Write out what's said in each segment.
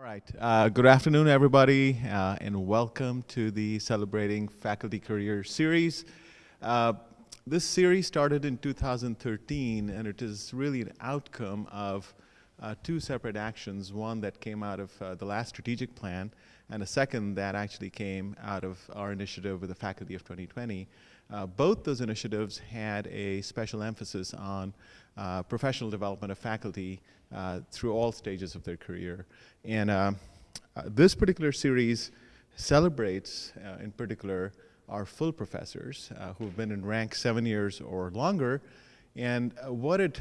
All right. Uh, good afternoon, everybody, uh, and welcome to the Celebrating Faculty Career Series. Uh, this series started in 2013, and it is really an outcome of uh, two separate actions, one that came out of uh, the last strategic plan, and a second that actually came out of our initiative with the Faculty of 2020. Uh, both those initiatives had a special emphasis on professional development of faculty uh, through all stages of their career. And uh, uh, this particular series celebrates, uh, in particular, our full professors uh, who've been in rank seven years or longer. And what it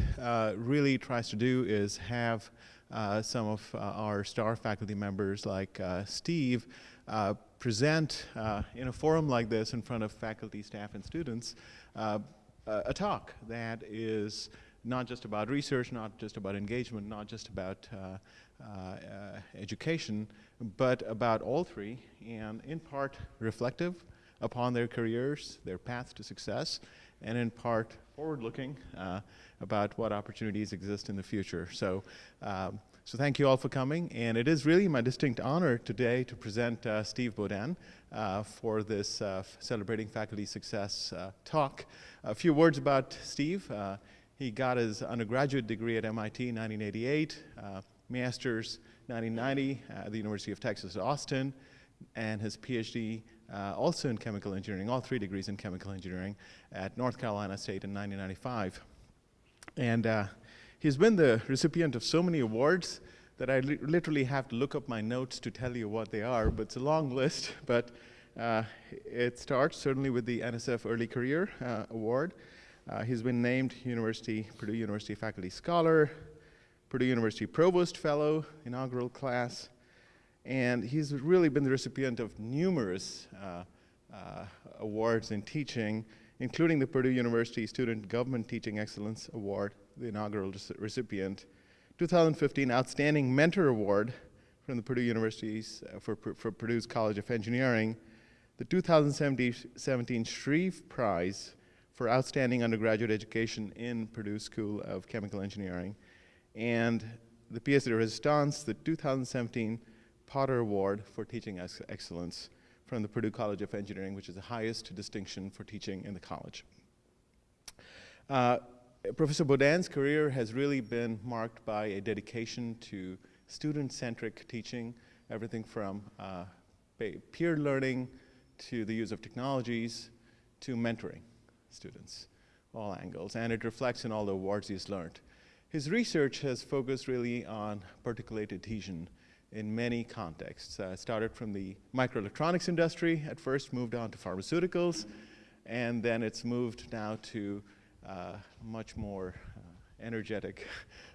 really tries to do is have some of our star faculty members like Steve present in a forum like this in front of faculty, staff, and students a talk that is not just about research, not just about engagement, not just about uh, uh, education, but about all three, and in part reflective upon their careers, their path to success, and in part forward-looking uh, about what opportunities exist in the future. So, um, so thank you all for coming, and it is really my distinct honor today to present uh, Steve Beaudoin uh, for this uh, Celebrating Faculty Success uh, talk. A few words about Steve. He got his undergraduate degree at MIT in 1988, uh, master's 1990 at the University of Texas at Austin, and his PhD uh, also in chemical engineering, all three degrees in chemical engineering at North Carolina State in 1995. And uh, he's been the recipient of so many awards that I li literally have to look up my notes to tell you what they are, but it's a long list, but uh, it starts certainly with the NSF Early Career uh, Award, uh, he's been named University, Purdue University Faculty Scholar, Purdue University Provost Fellow, inaugural class, and he's really been the recipient of numerous uh, uh, awards in teaching, including the Purdue University Student Government Teaching Excellence Award, the inaugural recipient, 2015 Outstanding Mentor Award from the Purdue University's, uh, for, for Purdue's College of Engineering, the 2017 Shreve Prize for outstanding undergraduate education in Purdue School of Chemical Engineering, and the pièce de résistance, the 2017 Potter Award for Teaching ex Excellence from the Purdue College of Engineering, which is the highest distinction for teaching in the college. Uh, Professor Beaudoin's career has really been marked by a dedication to student-centric teaching, everything from uh, peer learning to the use of technologies to mentoring students, all angles, and it reflects in all the awards he's learned. His research has focused really on particulate adhesion in many contexts. Uh, started from the microelectronics industry, at first moved on to pharmaceuticals, and then it's moved now to much more uh, energetic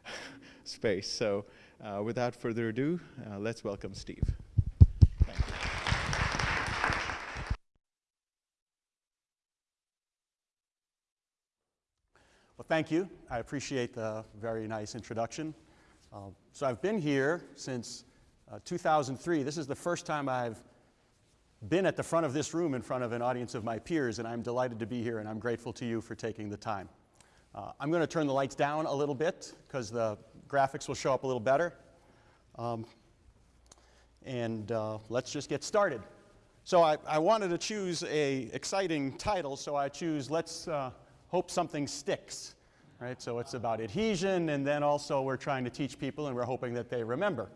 space. So uh, without further ado, uh, let's welcome Steve. Well, thank you. I appreciate the very nice introduction. Uh, so I've been here since uh, 2003. This is the first time I've been at the front of this room in front of an audience of my peers, and I'm delighted to be here, and I'm grateful to you for taking the time. Uh, I'm going to turn the lights down a little bit because the graphics will show up a little better. Um, and uh, let's just get started. So I, I, wanted to choose a exciting title, so I choose Let's uh, hope something sticks. Right? So it's about adhesion, and then also we're trying to teach people, and we're hoping that they remember.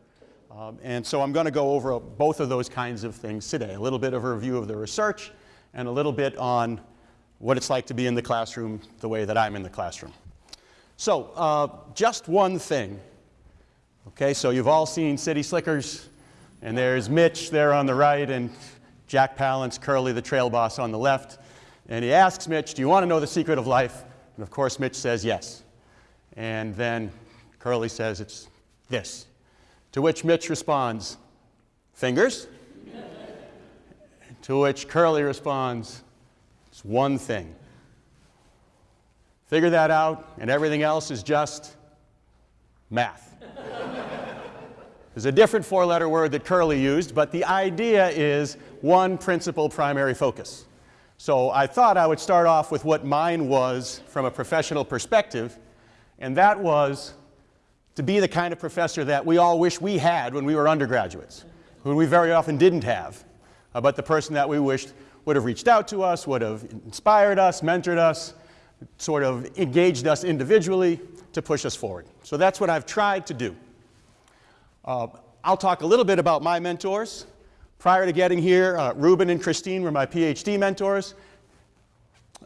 Um, and so I'm going to go over both of those kinds of things today, a little bit of a review of the research, and a little bit on what it's like to be in the classroom the way that I'm in the classroom. So uh, just one thing. Okay, so you've all seen City Slickers, and there's Mitch there on the right, and Jack Palance, Curly, the trail boss on the left. And he asks Mitch, do you want to know the secret of life? And of course, Mitch says yes. And then Curly says, it's this. To which Mitch responds, fingers? to which Curly responds, it's one thing. Figure that out, and everything else is just math. There's a different four-letter word that Curly used, but the idea is one principal primary focus. So I thought I would start off with what mine was from a professional perspective, and that was to be the kind of professor that we all wish we had when we were undergraduates, who we very often didn't have, uh, but the person that we wished would have reached out to us, would have inspired us, mentored us, sort of engaged us individually to push us forward. So that's what I've tried to do. Uh, I'll talk a little bit about my mentors. Prior to getting here, uh, Ruben and Christine were my PhD mentors.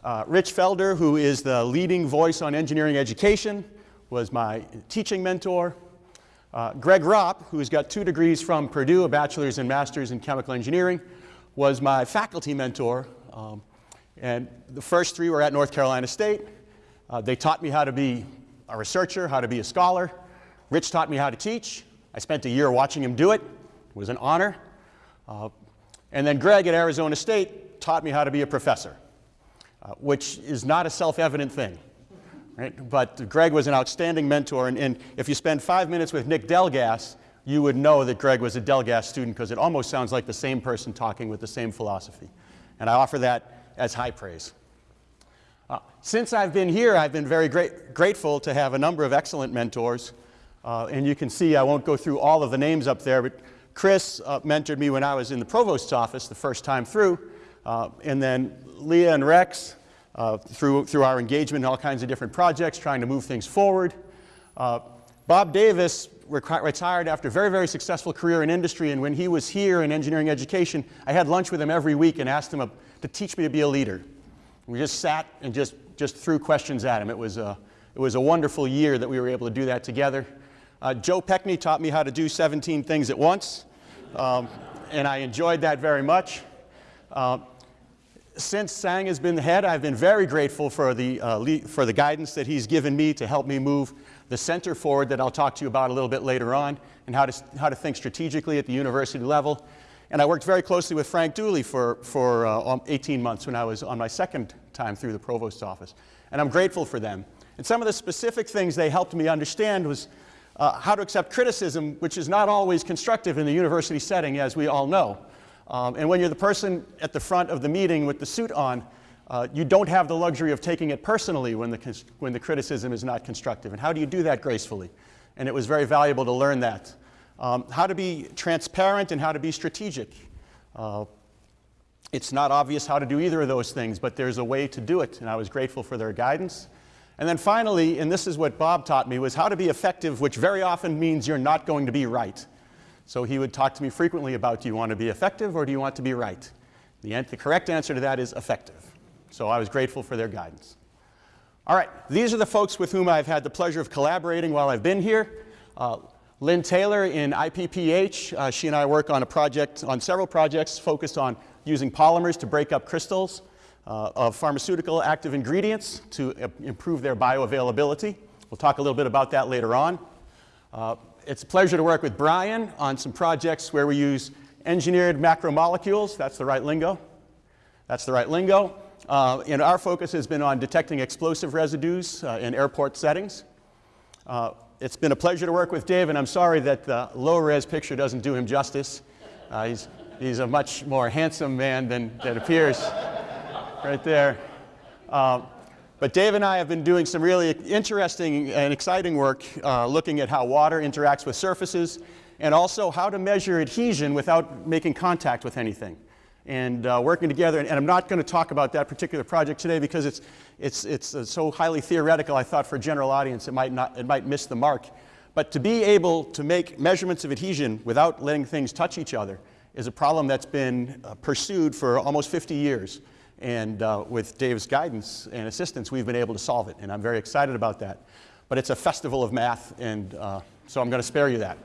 Uh, Rich Felder, who is the leading voice on engineering education, was my teaching mentor. Uh, Greg Raupp, who's got two degrees from Purdue, a bachelor's and master's in chemical engineering, was my faculty mentor. Um, and the first three were at North Carolina State. Uh, they taught me how to be a researcher, how to be a scholar. Rich taught me how to teach. I spent a year watching him do it. It was an honor. Uh, and then Greg at Arizona State taught me how to be a professor, uh, which is not a self-evident thing. Right? But Greg was an outstanding mentor, and, and, if you spend five minutes with Nick Delgass, you would know that Greg was a Delgass student because it almost sounds like the same person talking with the same philosophy. And I offer that as high praise. Uh, since I've been here, I've been very great, grateful to have a number of excellent mentors. Uh, and you can see, I won't go through all of the names up there, but Chris uh, mentored me when I was in the provost's office the first time through. Uh, and then Leah and Rex uh, through, through our engagement in all kinds of different projects, trying to move things forward. Uh, Bob Davis retired after a very, very successful career in industry, and when he was here in engineering education, I had lunch with him every week and asked him to teach me to be a leader. We just sat and just, just threw questions at him. It was, a, it was a wonderful year that we were able to do that together. Uh, Joe Pekny taught me how to do 17 things at once, um, and I enjoyed that very much. Uh, since Sang has been the head, I've been very grateful for the, uh, for the guidance that he's given me to help me move the center forward that I'll talk to you about a little bit later on, and how to, how to think strategically at the university level. And I worked very closely with Frank Dooley for, for uh, um, 18 months when I was on my second time through the provost's office. And I'm grateful for them. And some of the specific things they helped me understand was uh, how to accept criticism, which is not always constructive in the university setting, as we all know. Um, and when you're the person at the front of the meeting with the suit on, uh, you don't have the luxury of taking it personally when the, when the criticism is not constructive. And how do you do that gracefully? And it was very valuable to learn that. Um, how to be transparent and how to be strategic. Uh, it's not obvious how to do either of those things, but there's a way to do it, and I was grateful for their guidance. And then finally, and this is what Bob taught me, was how to be effective, which very often means you're not going to be right. So he would talk to me frequently about do you want to be effective or do you want to be right? The, the correct answer to that is effective. So I was grateful for their guidance. All right, these are the folks with whom I've had the pleasure of collaborating while I've been here. Uh, Lynn Taylor in IPPH, uh, she and I work on a project, on several projects focused on using polymers to break up crystals uh, of pharmaceutical active ingredients to improve their bioavailability. We'll talk a little bit about that later on. Uh, it's a pleasure to work with Brian on some projects where we use engineered macromolecules. That's the right lingo. That's the right lingo. Uh, and our focus has been on detecting explosive residues uh, in airport settings. Uh, it's been a pleasure to work with Dave, and I'm sorry that the low-res picture doesn't do him justice. Uh, he's, he's a much more handsome man than, than appears right there. Um, but Dave and I have been doing some really interesting and exciting work uh, looking at how water interacts with surfaces and also how to measure adhesion without making contact with anything. And uh, working together, and, and I'm not going to talk about that particular project today because it's, it's, it's uh, so highly theoretical, I thought for a general audience it might, not, it might miss the mark. But to be able to make measurements of adhesion without letting things touch each other is a problem that's been uh, pursued for almost 50 years. And uh, with Dave's guidance and assistance, we've been able to solve it. And I'm very excited about that. But it's a festival of math, and uh, so I'm going to spare you that.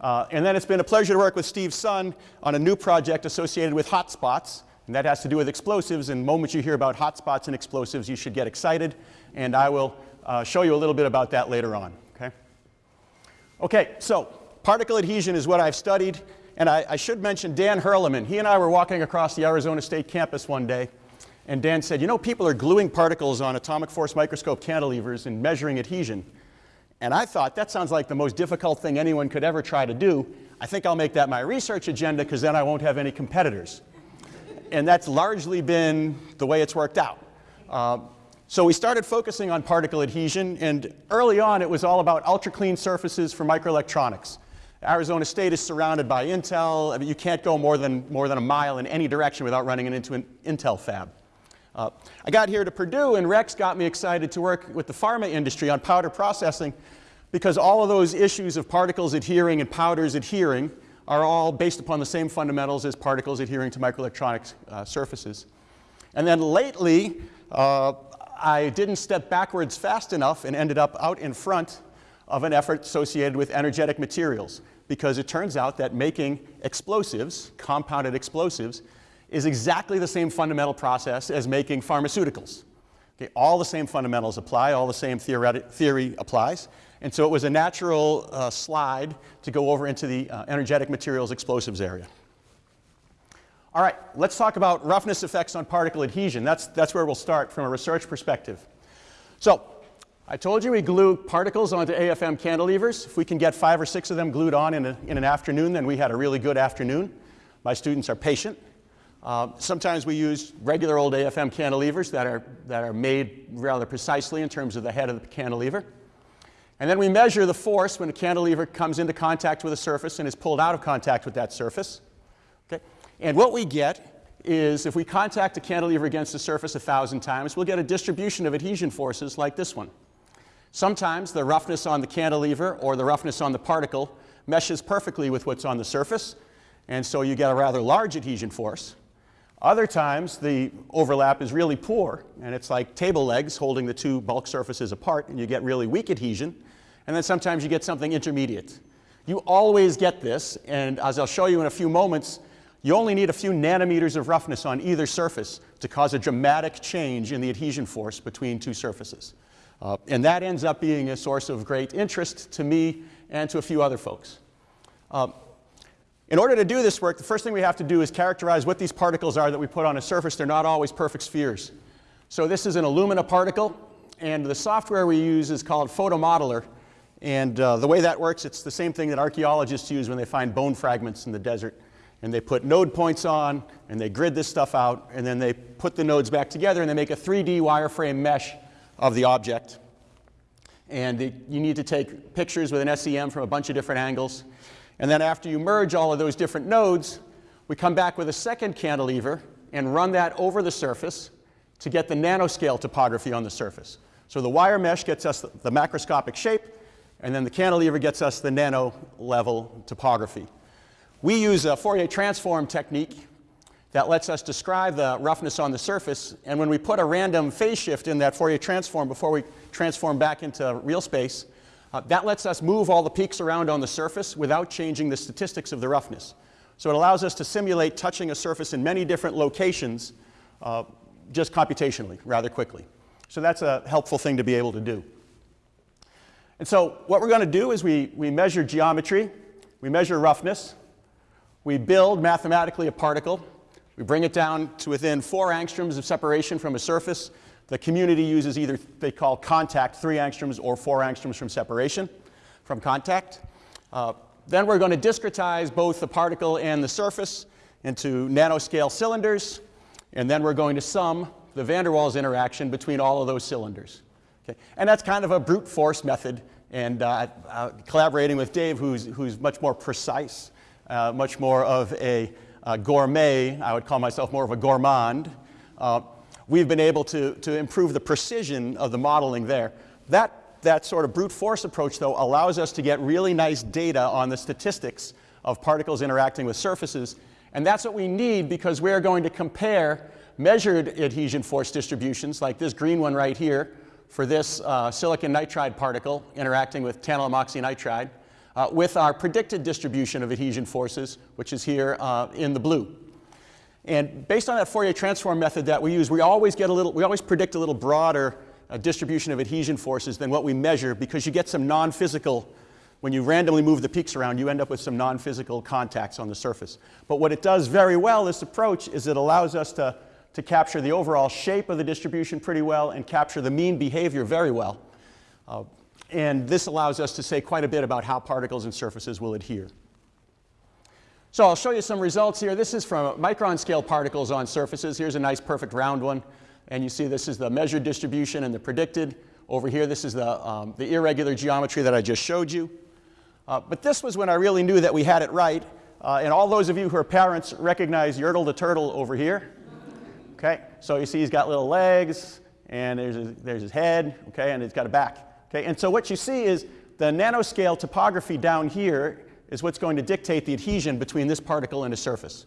Uh, and then it's been a pleasure to work with Steve Son on a new project associated with hotspots. And that has to do with explosives. And the moment you hear about hotspots and explosives, you should get excited. And I will uh, show you a little bit about that later on. Okay, okay so particle adhesion is what I've studied. And I, I, should mention Dan Hirleman. He and I were walking across the Arizona State campus one day, and Dan said, you know, people are gluing particles on atomic force microscope cantilevers and measuring adhesion. And I thought, that sounds like the most difficult thing anyone could ever try to do. I think I'll make that my research agenda because then I won't have any competitors. and that's largely been the way it's worked out. Uh, So we started focusing on particle adhesion, and early on it was all about ultra clean surfaces for microelectronics. Arizona State is surrounded by Intel. I mean, you can't go more than, more than a mile in any direction without running into an Intel fab. Uh, I got here to Purdue, and Rex got me excited to work with the pharma industry on powder processing because all of those issues of particles adhering and powders adhering are all based upon the same fundamentals as particles adhering to microelectronic uh, surfaces. And then lately, uh, I didn't step backwards fast enough and ended up out in front of an effort associated with energetic materials because it turns out that making explosives, compounded explosives, is exactly the same fundamental process as making pharmaceuticals. Okay, all the same fundamentals apply, all the same theory applies. And so it was a natural uh, slide to go over into the uh, energetic materials explosives area. All right, let's talk about roughness effects on particle adhesion. That's, that's where we'll start from a research perspective. So I told you we glue particles onto AFM cantilevers. If we can get five or six of them glued on in, a, in an afternoon, then we had a really good afternoon. My students are patient. Uh, sometimes we use regular old AFM cantilevers that are, that are made rather precisely in terms of the head of the cantilever. And then we measure the force when a cantilever comes into contact with a surface and is pulled out of contact with that surface. Okay? And what we get is if we contact a cantilever against the surface a thousand times, we'll get a distribution of adhesion forces like this one. Sometimes the roughness on the cantilever or the roughness on the particle meshes perfectly with what's on the surface, and so you get a rather large adhesion force. Other times the overlap is really poor, and it's like table legs holding the two bulk surfaces apart, and you get really weak adhesion. And then sometimes you get something intermediate. You always get this, and as I'll show you in a few moments, you only need a few nanometers of roughness on either surface to cause a dramatic change in the adhesion force between two surfaces. Uh, and that ends up being a source of great interest to me and to a few other folks. Um, in order to do this work, the first thing we have to do is characterize what these particles are that we put on a surface. They're not always perfect spheres. So this is an alumina particle, and the software we use is called Photomodeler. And uh, the way that works, it's the same thing that archaeologists use when they find bone fragments in the desert and they put node points on, and they grid this stuff out, and then they put the nodes back together, and they make a 3D wireframe mesh of the object. And it, you need to take pictures with an SEM from a bunch of different angles. And then after you merge all of those different nodes, we come back with a second cantilever and run that over the surface to get the nanoscale topography on the surface. So the wire mesh gets us the macroscopic shape, and then the cantilever gets us the nano level topography. We use a Fourier transform technique that lets us describe the roughness on the surface. And when we put a random phase shift in that Fourier transform before we transform back into real space, uh, that lets us move all the peaks around on the surface without changing the statistics of the roughness. So it allows us to simulate touching a surface in many different locations uh, just computationally, rather quickly. So that's a helpful thing to be able to do. And so what we're going to do is we, we measure geometry, we measure roughness, we build mathematically a particle. We bring it down to within four angstroms of separation from a surface. The community uses either they call contact three angstroms or four angstroms from separation from contact. Uh, then we're going to discretize both the particle and the surface into nanoscale cylinders. And then we're going to sum the van der Waals interaction between all of those cylinders. Okay? And that's kind of a brute force method. And uh, uh, collaborating with Dave, who's, who's much more precise uh, much more of a, a, gourmet. I would call myself more of a gourmand. Uh, we've been able to, to improve the precision of the modeling there. That, that sort of brute force approach, though, allows us to get really nice data on the statistics of particles interacting with surfaces. And that's what we need because we're going to compare measured adhesion force distributions, like this green one right here, for this uh, silicon nitride particle interacting with tantalum oxynitride uh, with our predicted distribution of adhesion forces, which is here uh, in the blue. And based on that Fourier transform method that we use, we always get a little, we always predict a little broader uh, distribution of adhesion forces than what we measure because you get some non-physical, when you randomly move the peaks around, you end up with some non-physical contacts on the surface. But what it does very well, this approach, is it allows us to, to capture the overall shape of the distribution pretty well and capture the mean behavior very well. Uh, and this allows us to say quite a bit about how particles and surfaces will adhere. So I'll show you some results here. This is from micron scale particles on surfaces. Here's a nice perfect round one. And you see this is the measured distribution and the predicted. Over here, this is the, um, the irregular geometry that I just showed you. Uh, but this was when I really knew that we had it right. Uh, and all those of you who are parents recognize Yertle the turtle over here. Okay, so you see he's got little legs, and there's his, there's his head, okay, and he's got a back. Okay, and so what you see is the nanoscale topography down here is what's going to dictate the adhesion between this particle and a surface.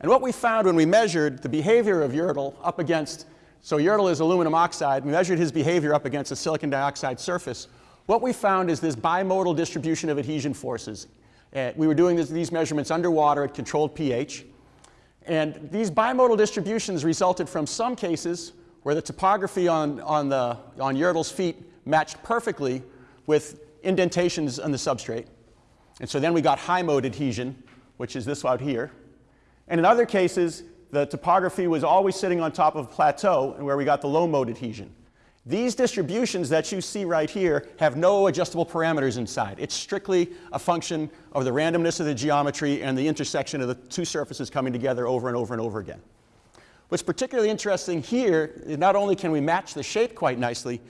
And what we found when we measured the behavior of Yertle up against, so Yertle is aluminum oxide, we measured his behavior up against a silicon dioxide surface. What we found is this bimodal distribution of adhesion forces. Uh, we were doing this, these measurements underwater at controlled pH. And these bimodal distributions resulted from some cases where the topography on, on, the, on Yertle's feet matched perfectly with indentations on the substrate. And so then we got high mode adhesion, which is this out here. And in other cases, the topography was always sitting on top of a plateau and where we got the low mode adhesion. These distributions that you see right here have no adjustable parameters inside. It's strictly a function of the randomness of the geometry and the intersection of the two surfaces coming together over and over and over again. What's particularly interesting here is not only can we match the shape quite nicely,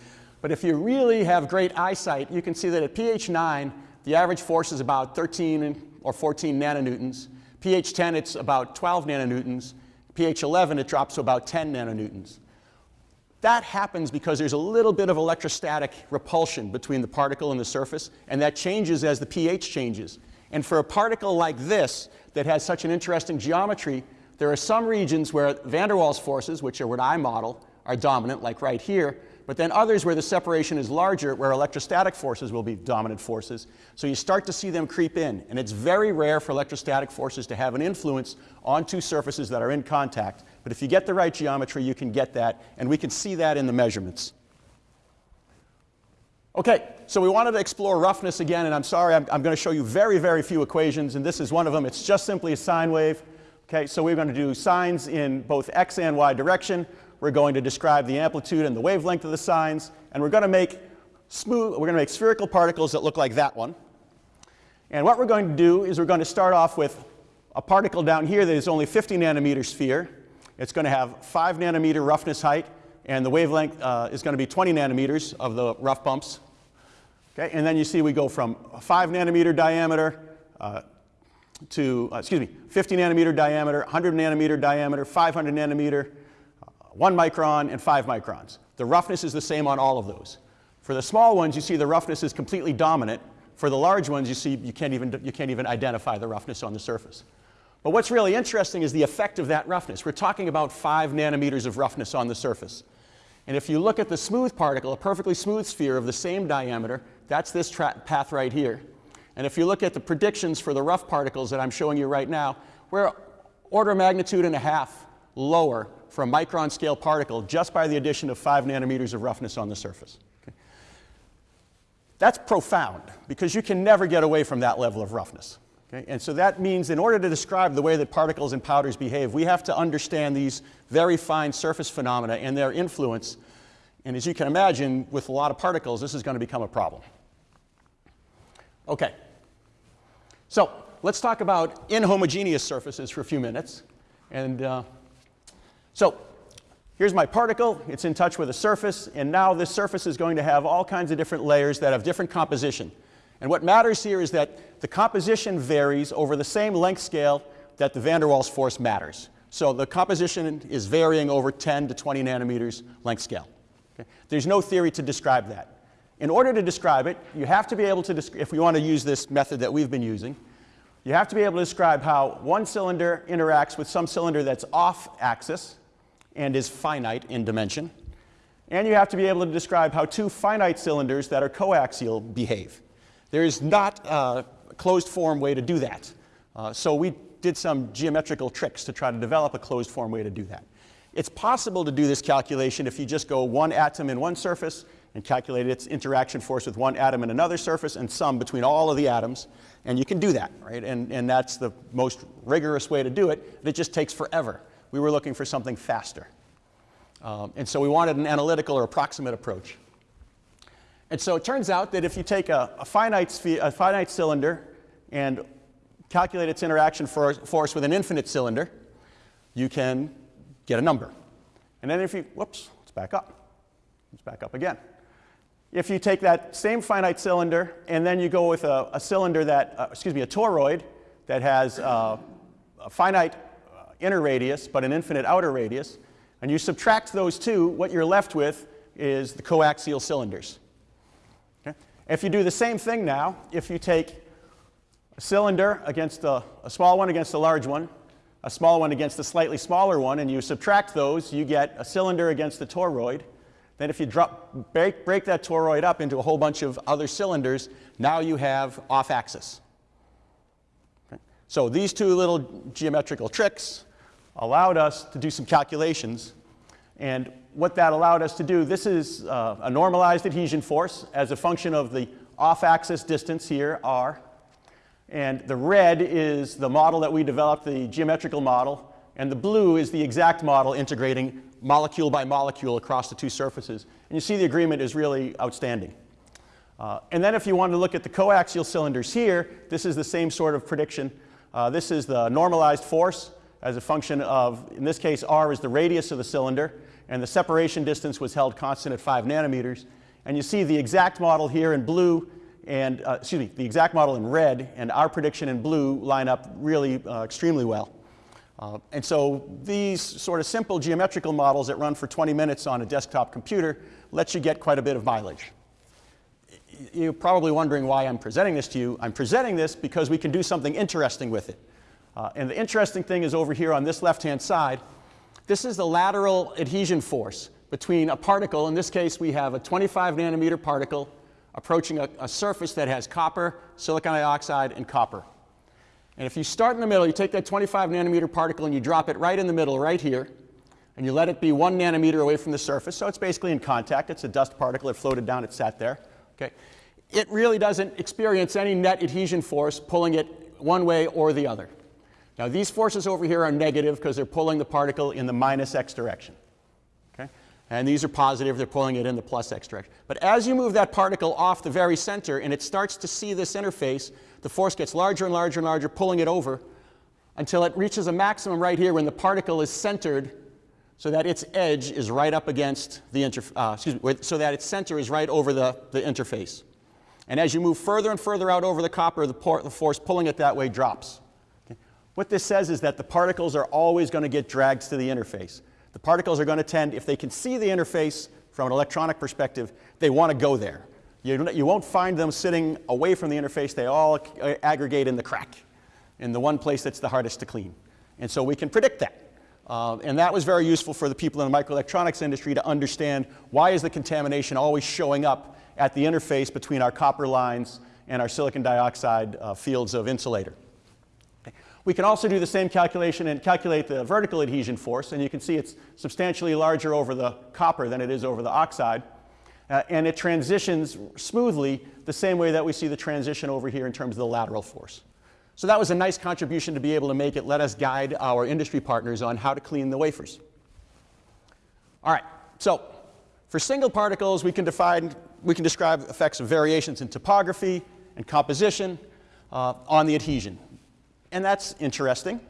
but if you really have great eyesight, you can see that at pH 9, the average force is about 13 or 14 nanonewtons. pH 10, it's about 12 nanonewtons. pH 11, it drops to about 10 nanonewtons. That happens because there's a little bit of electrostatic repulsion between the particle and the surface, and that changes as the pH changes. And for a particle like this that has such an interesting geometry, there are some regions where van der Waals forces, which are what I model, are dominant, like right here, but then others where the separation is larger, where electrostatic forces will be dominant forces. So you start to see them creep in. And it's very rare for electrostatic forces to have an influence on two surfaces that are in contact. But if you get the right geometry, you can get that. And we can see that in the measurements. Okay, so we wanted to explore roughness again, and I'm sorry, I'm, I'm going to show you very, very few equations, and this is one of them. It's just simply a sine wave. Okay, so we're going to do sines in both x and y direction. We're going to describe the amplitude and the wavelength of the sines, and we're going to make smooth, we're going to make spherical particles that look like that one. And what we're going to do is we're going to start off with a particle down here that is only 50 nanometer sphere. It's going to have 5 nanometer roughness height, and the wavelength uh, is going to be 20 nanometers of the rough bumps. Okay, and then you see we go from 5 nanometer diameter uh, to, uh, excuse me, 50 nanometer diameter, 100 nanometer diameter, 500 nanometer, one micron and five microns. The roughness is the same on all of those. For the small ones, you see the roughness is completely dominant. For the large ones, you see you can't even, you can't even identify the roughness on the surface. But what's really interesting is the effect of that roughness. We're talking about five nanometers of roughness on the surface. And if you look at the smooth particle, a perfectly smooth sphere of the same diameter, that's this path right here. And if you look at the predictions for the rough particles that I'm showing you right now, we're order of magnitude and a half lower for a micron scale particle just by the addition of five nanometers of roughness on the surface. Okay? That's profound because you can never get away from that level of roughness. Okay? And so that means in order to describe the way that particles and powders behave, we have to understand these very fine surface phenomena and their influence. And as you can imagine, with a lot of particles, this is going to become a problem. Okay. So let's talk about inhomogeneous surfaces for a few minutes. And uh, so here's my particle. It's in touch with a surface. And now this surface is going to have all kinds of different layers that have different composition. And what matters here is that the composition varies over the same length scale that the van der Waals force matters. So the composition is varying over 10 to 20 nanometers length scale. Okay? There's no theory to describe that. In order to describe it, you have to be able to, if we want to use this method that we've been using, you have to be able to describe how one cylinder interacts with some cylinder that's off axis, and is finite in dimension. And you have to be able to describe how two finite cylinders that are coaxial behave. There is not a closed form way to do that. Uh, so we did some geometrical tricks to try to develop a closed form way to do that. It's possible to do this calculation if you just go one atom in one surface and calculate its interaction force with one atom in another surface and sum between all of the atoms. And you can do that, right? And, and that's the most rigorous way to do it. But it just takes forever we were looking for something faster. Um, and so we wanted an analytical or approximate approach. And so it turns out that if you take a, a finite, a finite cylinder and calculate its interaction for, force with an infinite cylinder, you can get a number. And then if you, whoops, Let's back up. Let's back up again. If you take that same finite cylinder and then you go with a, a cylinder that, uh, excuse me, a toroid that has uh, a finite inner radius but an infinite outer radius, and you subtract those two, what you're left with is the coaxial cylinders. Okay? If you do the same thing now, if you take a cylinder against a, a small one against a large one, a small one against a slightly smaller one, and you subtract those, you get a cylinder against a toroid. Then if you drop, break, break that toroid up into a whole bunch of other cylinders, now you have off-axis. Okay? So these two little geometrical tricks allowed us to do some calculations. And what that allowed us to do, this is uh, a normalized adhesion force as a function of the off-axis distance here, r. And the red is the model that we developed, the geometrical model. And the blue is the exact model integrating molecule by molecule across the two surfaces. And you see the agreement is really outstanding. Uh, and then if you want to look at the coaxial cylinders here, this is the same sort of prediction. Uh, this is the normalized force as a function of, in this case, r is the radius of the cylinder, and the separation distance was held constant at 5 nanometers. And you see the exact model here in blue, and, uh, excuse me, the exact model in red, and our prediction in blue line up really uh, extremely well. Uh, and so these sort of simple geometrical models that run for 20 minutes on a desktop computer let you get quite a bit of mileage. You're probably wondering why I'm presenting this to you. I'm presenting this because we can do something interesting with it. Uh, and the interesting thing is over here on this left-hand side, this is the lateral adhesion force between a particle, in this case we have a 25 nanometer particle approaching a, a surface that has copper, silicon dioxide, and copper. And if you start in the middle, you take that 25 nanometer particle and you drop it right in the middle, right here, and you let it be one nanometer away from the surface, so it's basically in contact. It's a dust particle. It floated down. It sat there. Okay. It really doesn't experience any net adhesion force pulling it one way or the other. Now, these forces over here are negative because they're pulling the particle in the minus x direction. Okay? And these are positive. They're pulling it in the plus x direction. But as you move that particle off the very center and it starts to see this interface, the force gets larger and larger and larger, pulling it over until it reaches a maximum right here when the particle is centered so that its edge is right up against the interface, uh, excuse me, so that its center is right over the, the interface. And as you move further and further out over the copper, the, the force pulling it that way drops. What this says is that the particles are always going to get dragged to the interface. The particles are going to tend, if they can see the interface from an electronic perspective, they want to go there. You, you won't find them sitting away from the interface. They all aggregate in the crack, in the one place that's the hardest to clean. And so we can predict that. Uh, and that was very useful for the people in the microelectronics industry to understand why is the contamination always showing up at the interface between our copper lines and our silicon dioxide uh, fields of insulator. We can also do the same calculation and calculate the vertical adhesion force, and you can see it's substantially larger over the copper than it is over the oxide. Uh, and it transitions smoothly the same way that we see the transition over here in terms of the lateral force. So that was a nice contribution to be able to make it let us guide our industry partners on how to clean the wafers. All right, so for single particles, we can define, we can describe effects of variations in topography and composition uh, on the adhesion. And that's interesting,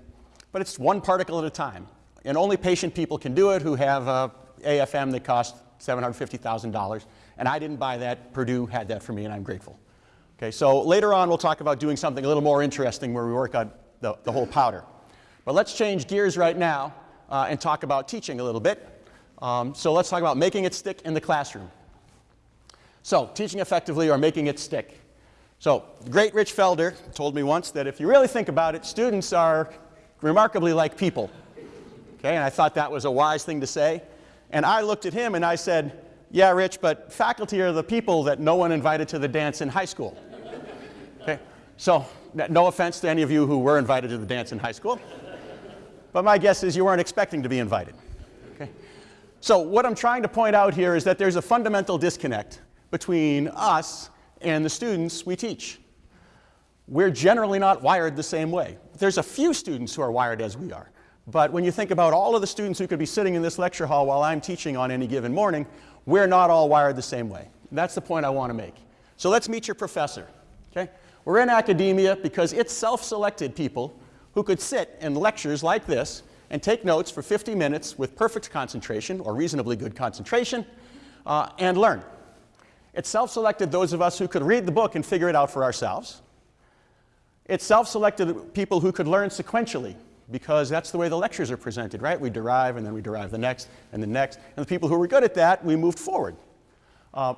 but it's one particle at a time. And only patient people can do it who have a AFM that costs $750,000. And I didn't buy that. Purdue had that for me, and I'm grateful. Okay, so later on, we'll talk about doing something a little more interesting where we work on the, the whole powder. But let's change gears right now uh, and talk about teaching a little bit. Um, so let's talk about making it stick in the classroom. So teaching effectively or making it stick. So the great Rich Felder told me once that if you really think about it, students are remarkably like people. Okay, and I thought that was a wise thing to say. And I looked at him and I said, yeah, Rich, but faculty are the people that no one invited to the dance in high school. Okay, so no offense to any of you who were invited to the dance in high school, but my guess is you weren't expecting to be invited. Okay? So what I'm trying to point out here is that there's a fundamental disconnect between us and the students we teach. We're generally not wired the same way. There's a few students who are wired as we are. But when you think about all of the students who could be sitting in this lecture hall while I'm teaching on any given morning, we're not all wired the same way. That's the point I want to make. So let's meet your professor. Okay? We're in academia because it's self-selected people who could sit in lectures like this and take notes for 50 minutes with perfect concentration or reasonably good concentration uh, and learn. It self selected those of us who could read the book and figure it out for ourselves. It self selected people who could learn sequentially because that's the way the lectures are presented, right? We derive and then we derive the next and the next. And the people who were good at that, we moved forward. Uh,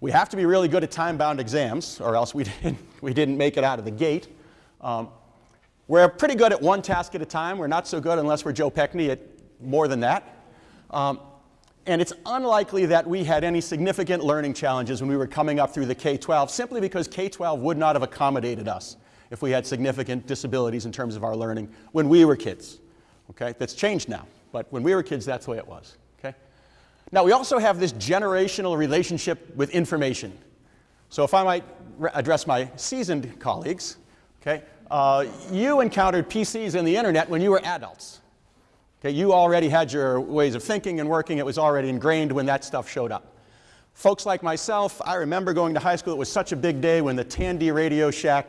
we have to be really good at time-bound exams or else we didn't, we didn't make it out of the gate. Um, we're pretty good at one task at a time. We're not so good unless we're Joe Pekny at more than that. Um, and it's unlikely that we had any significant learning challenges when we were coming up through the K-12 simply because K-12 would not have accommodated us if we had significant disabilities in terms of our learning when we were kids. Okay? That's changed now. But when we were kids, that's the way it was. Okay? Now, we also have this generational relationship with information. So if I might address my seasoned colleagues, okay, uh, you encountered PCs and the internet when you were adults. Okay, you already had your ways of thinking and working. It was already ingrained when that stuff showed up. Folks like myself, I remember going to high school. It was such a big day when the Tandy Radio Shack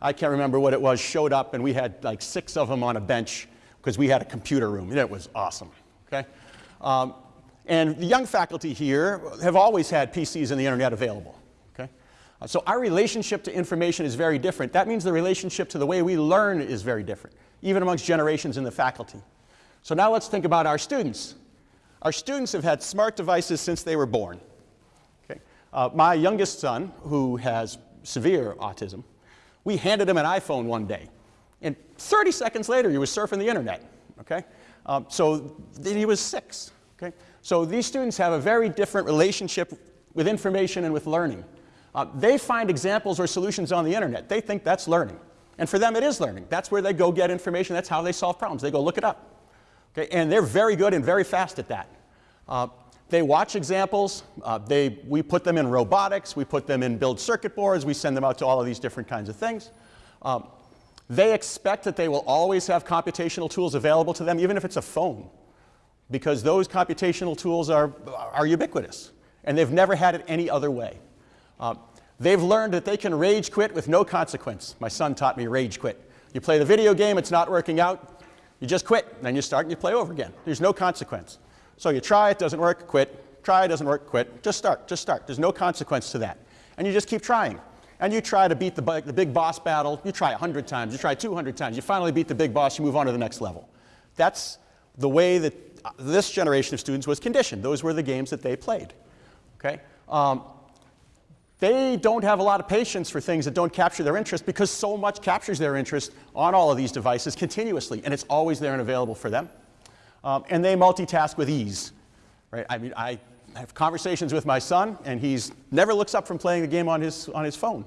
I can't remember what it was, showed up and we had like six of them on a bench because we had a computer room and it was awesome, okay? Um, and the young faculty here have always had PCs and the internet available, okay? Uh, so our relationship to information is very different. That means the relationship to the way we learn is very different, even amongst generations in the faculty. So now let's think about our students. Our students have had smart devices since they were born. Okay? Uh, my youngest son, who has severe autism, we handed him an iPhone one day. And 30 seconds later, he was surfing the internet. Okay? Um, so he was six. Okay? So these students have a very different relationship with information and with learning. Uh, they find examples or solutions on the internet. They think that's learning. And for them, it is learning. That's where they go get information. That's how they solve problems. They go look it up. Okay? And they're very good and very fast at that. Uh, they watch examples. Uh, they, we put them in robotics. We put them in build circuit boards. We send them out to all of these different kinds of things. Um, they expect that they will always have computational tools available to them, even if it's a phone, because those computational tools are, are ubiquitous, and they've never had it any other way. Uh, they've learned that they can rage quit with no consequence. My son taught me rage quit. You play the video game, it's not working out, you just quit, then you start and you play over again. There's no consequence. So you try, it doesn't work, quit. Try, it doesn't work, quit. Just start, just start. There's no consequence to that. And you just keep trying. And you try to beat the, the big boss battle. You try 100 times, you try 200 times. You finally beat the big boss, you move on to the next level. That's the way that uh, this generation of students was conditioned. Those were the games that they played. Okay? Um, they don't have a lot of patience for things that don't capture their interest because so much captures their interest on all of these devices continuously, and it's always there and available for them. Um, and they multitask with ease. Right? I mean, I have conversations with my son, and he never looks up from playing the game on his, on his phone.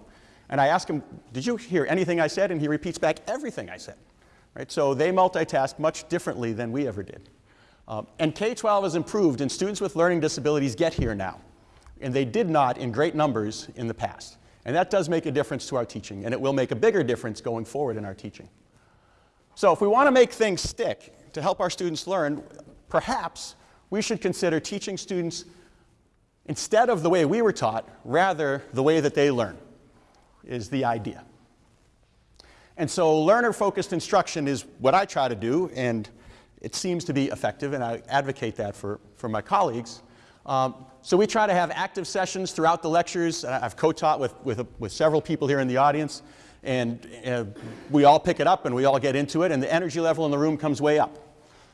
And I ask him, did you hear anything I said? And he repeats back everything I said. Right? So they multitask much differently than we ever did. Um, and K-12 has improved, and students with learning disabilities get here now. And they did not in great numbers in the past. And that does make a difference to our teaching, and it will make a bigger difference going forward in our teaching. So if we want to make things stick, to help our students learn, perhaps we should consider teaching students instead of the way we were taught, rather the way that they learn is the idea. And so learner-focused instruction is what I try to do, and it seems to be effective, and I advocate that for, for my colleagues. Um, so we try to have active sessions throughout the lectures. I've co-taught with, with, with several people here in the audience and uh, we all pick it up and we all get into it, and the energy level in the room comes way up.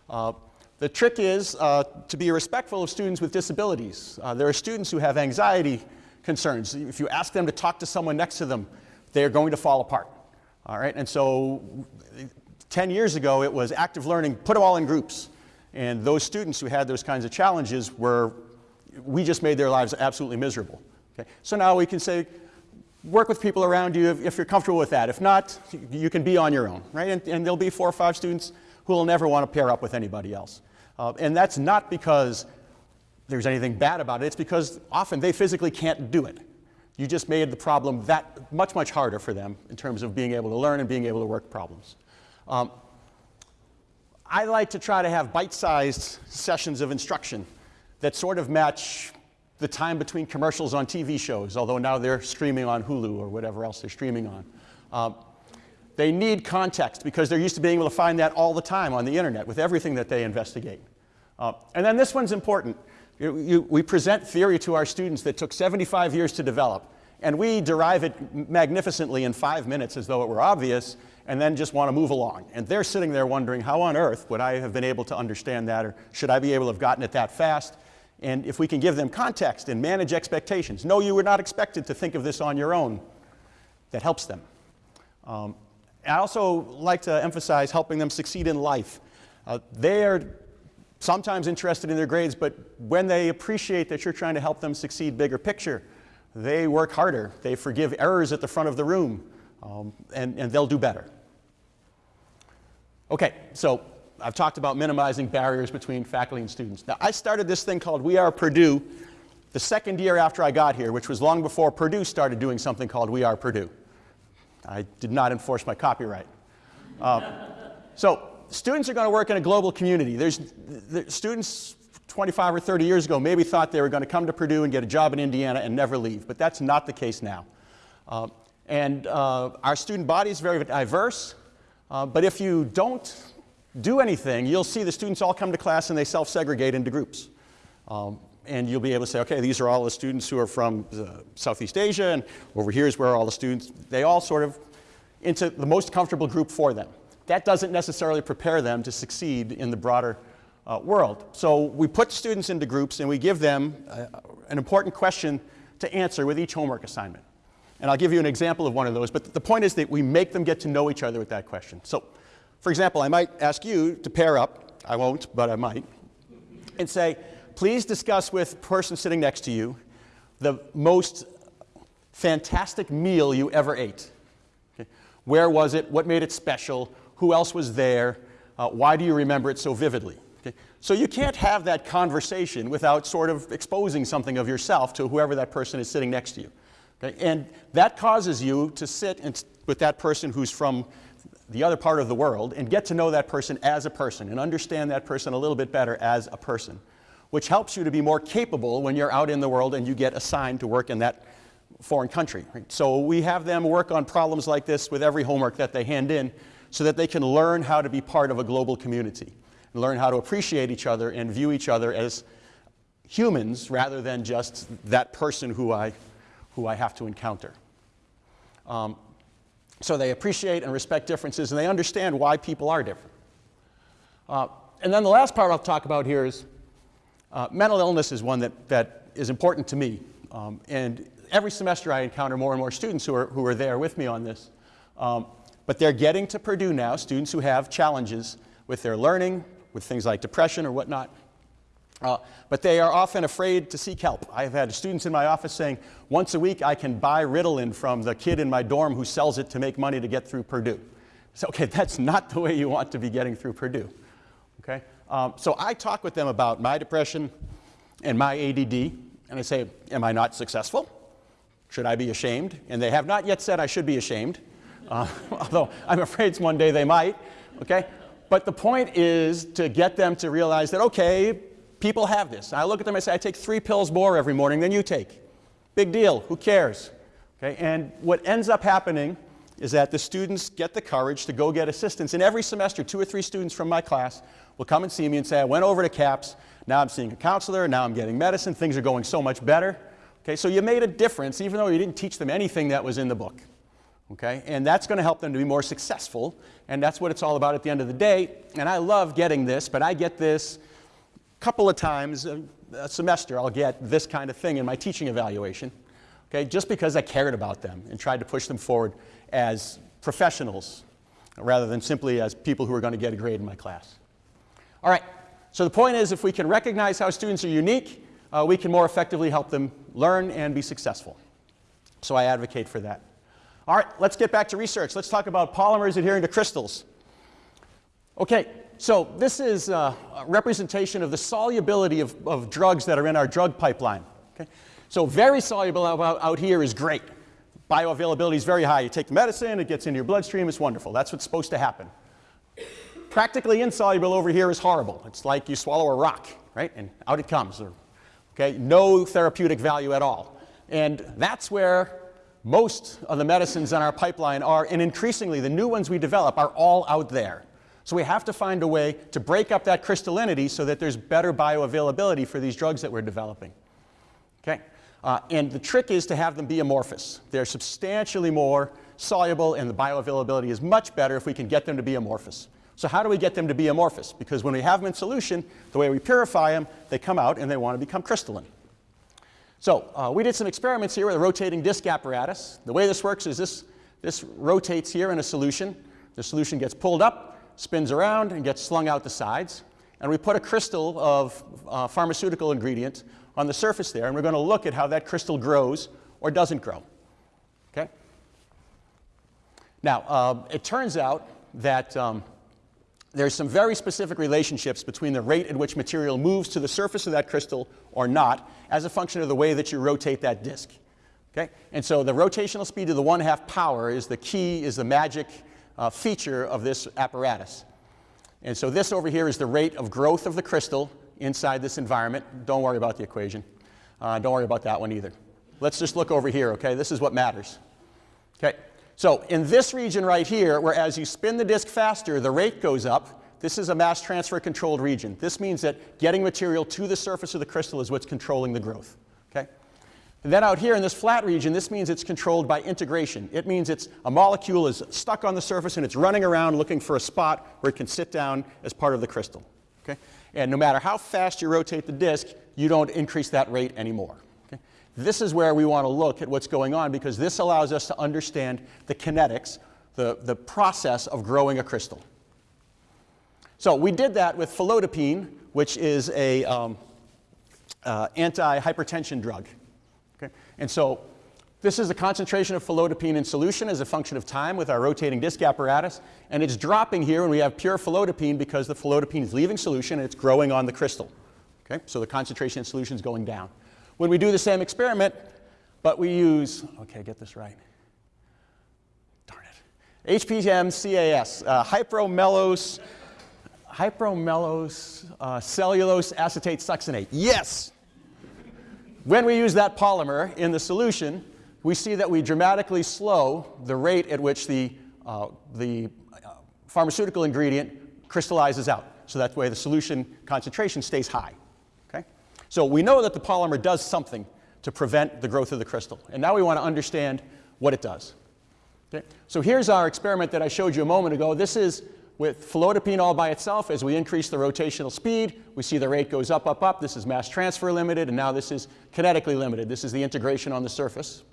Uh, the trick is uh, to be respectful of students with disabilities. Uh, there are students who have anxiety concerns. If you ask them to talk to someone next to them, they're going to fall apart. All right, and so 10 years ago it was active learning, put them all in groups. And those students who had those kinds of challenges were, we just made their lives absolutely miserable. Okay? So now we can say, work with people around you if, if, you're comfortable with that. If not, you can be on your own, right? And, and there'll be four or five students who will never want to pair up with anybody else. Uh, and that's not because there's anything bad about it. It's because often they physically can't do it. You just made the problem that much, much harder for them in terms of being able to learn and being able to work problems. Um, I like to try to have bite-sized sessions of instruction that sort of match the time between commercials on TV shows, although now they're streaming on Hulu or whatever else they're streaming on. Um, They need context because they're used to being able to find that all the time on the internet with everything that they investigate. Uh, and then this one's important. You, you, we present theory to our students that took 75 years to develop, and we derive it magnificently in five minutes as though it were obvious, and then just want to move along. And they're sitting there wondering, how on earth would I have been able to understand that, or should I be able to have gotten it that fast? And if we can give them context and manage expectations, no, you were not expected to think of this on your own, that helps them. Um, I also like to emphasize helping them succeed in life. Uh, they are sometimes interested in their grades, but when they appreciate that you're trying to help them succeed bigger picture, they work harder. They forgive errors at the front of the room, um, and, and they'll do better. Okay, so I've talked about minimizing barriers between faculty and students. Now, I started this thing called We Are Purdue the second year after I got here, which was long before Purdue started doing something called We Are Purdue. I did not enforce my copyright. Uh, so students are going to work in a global community. There's, the students 25 or 30 years ago maybe thought they were going to come to Purdue and get a job in Indiana and never leave, but that's not the case now. Uh, and uh, our student body is very diverse, uh, but if you don't do anything, you'll see the students all come to class and they self-segregate into groups. Um, and you'll be able to say, okay, these are all the students who are from uh, Southeast Asia, and over here is where all the students, they all sort of into the most comfortable group for them. That doesn't necessarily prepare them to succeed in the broader uh, world. So we put students into groups and we give them uh, an important question to answer with each homework assignment. And I'll give you an example of one of those, but the point is that we make them get to know each other with that question. So, for example, I might ask you to pair up, I won't, but I might, and say, please discuss with the person sitting next to you the most fantastic meal you ever ate. Okay. Where was it? What made it special? Who else was there? Uh, why do you remember it so vividly? Okay. So you can't have that conversation without sort of exposing something of yourself to whoever that person is sitting next to you. Okay. And that causes you to sit and, with that person who's from the other part of the world and get to know that person as a person and understand that person a little bit better as a person which helps you to be more capable when you're out in the world and you get assigned to work in that foreign country. Right? So we have them work on problems like this with every homework that they hand in so that they can learn how to be part of a global community, and learn how to appreciate each other and view each other as humans rather than just that person who I, who I have to encounter. Um, so they appreciate and respect differences and they understand why people are different. Uh, and then the last part I'll talk about here is uh, mental illness is one that, that is important to me. Um, and every semester I encounter more and more students who are, who are there with me on this. Um, but they're getting to Purdue now, students who have challenges with their learning, with things like depression or whatnot. Uh, but they are often afraid to seek help. I've had students in my office saying, once a week I can buy Ritalin from the kid in my dorm who sells it to make money to get through Purdue. So, okay, that's not the way you want to be getting through Purdue. Okay? Um, so I talk with them about my depression and my ADD, and I say, Am I not successful? Should I be ashamed? And they have not yet said I should be ashamed, uh, although I'm afraid one day they might. Okay? But the point is to get them to realize that, okay, people have this. I look at them and say, I take three pills more every morning than you take. Big deal. Who cares? Okay? And what ends up happening is that the students get the courage to go get assistance. And every semester, two or three students from my class will come and see me and say, I went over to CAPS, now I'm seeing a counselor, now I'm getting medicine, things are going so much better. Okay, so you made a difference even though you didn't teach them anything that was in the book. Okay, and that's going to help them to be more successful, and that's what it's all about at the end of the day. And I love getting this, but I get this couple of times a, semester, I'll get this kind of thing in my teaching evaluation. Okay, just because I cared about them and tried to push them forward as professionals rather than simply as people who are going to get a grade in my class. All right, so the point is if we can recognize how students are unique, uh, we can more effectively help them learn and be successful. So I advocate for that. All right, let's get back to research. Let's talk about polymers adhering to crystals. Okay, so this is a representation of the solubility of, of drugs that are in our drug pipeline. Okay? So very soluble out, out here is great. Bioavailability is very high. You take the medicine, it gets into your bloodstream, it's wonderful. That's what's supposed to happen. Practically insoluble over here is horrible. It's like you swallow a rock, right? And out it comes. Okay, no therapeutic value at all. And that's where most of the medicines in our pipeline are, and increasingly the new ones we develop are all out there. So we have to find a way to break up that crystallinity so that there's better bioavailability for these drugs that we're developing. Okay? Uh, and the trick is to have them be amorphous. They're substantially more soluble and the bioavailability is much better if we can get them to be amorphous. So how do we get them to be amorphous? Because when we have them in solution, the way we purify them, they come out and they want to become crystalline. So uh, we did some experiments here with a rotating disc apparatus. The way this works is this, this rotates here in a solution. The solution gets pulled up, spins around and gets slung out the sides. And we put a crystal of uh, pharmaceutical ingredient on the surface there, and we're going to look at how that crystal grows or doesn't grow. Okay? Now, uh, it turns out that um, there's some very specific relationships between the rate at which material moves to the surface of that crystal or not as a function of the way that you rotate that disk. Okay? And so the rotational speed to the one half power is the key, is the magic uh, feature of this apparatus. And so this over here is the rate of growth of the crystal inside this environment. Don't worry about the equation. Uh, don't worry about that one either. Let's just look over here, okay? This is what matters. Okay, so in this region right here, where as you spin the disk faster, the rate goes up, this is a mass transfer controlled region. This means that getting material to the surface of the crystal is what's controlling the growth. And then out here in this flat region, this means it's controlled by integration. It means it's a molecule is stuck on the surface and it's running around looking for a spot where it can sit down as part of the crystal. Okay? And no matter how fast you rotate the disk, you don't increase that rate anymore. Okay? This is where we want to look at what's going on because this allows us to understand the kinetics, the, the process of growing a crystal. So we did that with felodipine, which is a um, uh, anti-hypertension drug. And so this is the concentration of felodipine in solution as a function of time with our rotating disc apparatus. And it's dropping here when we have pure felodipine because the felodipine is leaving solution and it's growing on the crystal. Okay? So the concentration in solution is going down. When we do the same experiment, but we use, okay, get this right. Darn it. HPM CAS, uh, hypromellose, hypromellose uh, cellulose acetate succinate. Yes! When we use that polymer in the solution, we see that we dramatically slow the rate at which the, uh, the uh, pharmaceutical ingredient crystallizes out. So that way the solution concentration stays high. Okay? So we know that the polymer does something to prevent the growth of the crystal. And now we want to understand what it does. Okay? So here's our experiment that I showed you a moment ago. This is with felodipine all by itself, as we increase the rotational speed, we see the rate goes up, up, up. This is mass transfer limited, and now this is kinetically limited. This is the integration on the surface.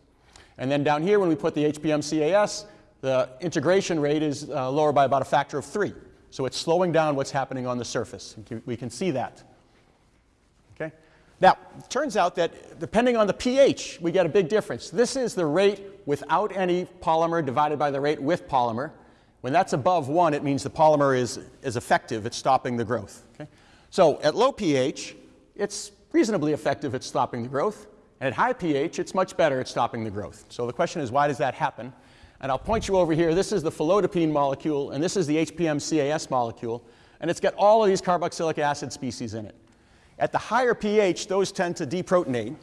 And then down here, when we put the HPM CAS, the integration rate is uh, lower by about a factor of three. So it's slowing down what's happening on the surface. We can see that. Okay? Now, it turns out that depending on the pH, we get a big difference. This is the rate without any polymer divided by the rate with polymer. When that's above 1, it means the polymer is, is effective at stopping the growth. Okay? So at low pH, it's reasonably effective at stopping the growth. And at high pH, it's much better at stopping the growth. So the question is, why does that happen? And I'll point you over here. This is the felodipine molecule, and this is the HPM CAS molecule. And it's got all of these carboxylic acid species in it. At the higher pH, those tend to deprotonate.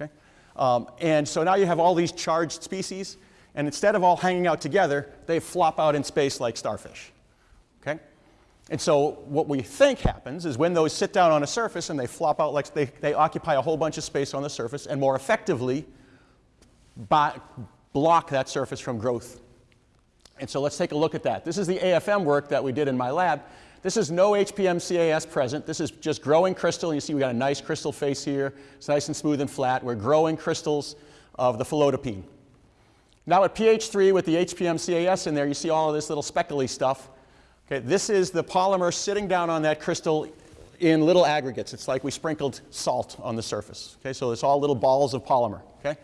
Okay? Um, and so now you have all these charged species and instead of all hanging out together, they flop out in space like starfish. Okay? And so what we think happens is when those sit down on a surface and they flop out like they, they occupy a whole bunch of space on the surface and more effectively block that surface from growth. And so let's take a look at that. This is the AFM work that we did in my lab. This is no HPM CAS present. This is just growing crystal. You see we got a nice crystal face here. It's nice and smooth and flat. We're growing crystals of the felodipine. Now at pH 3 with the HPM CAS in there, you see all of this little speckly stuff. Okay, this is the polymer sitting down on that crystal in little aggregates. It's like we sprinkled salt on the surface. Okay, so it's all little balls of polymer. Okay?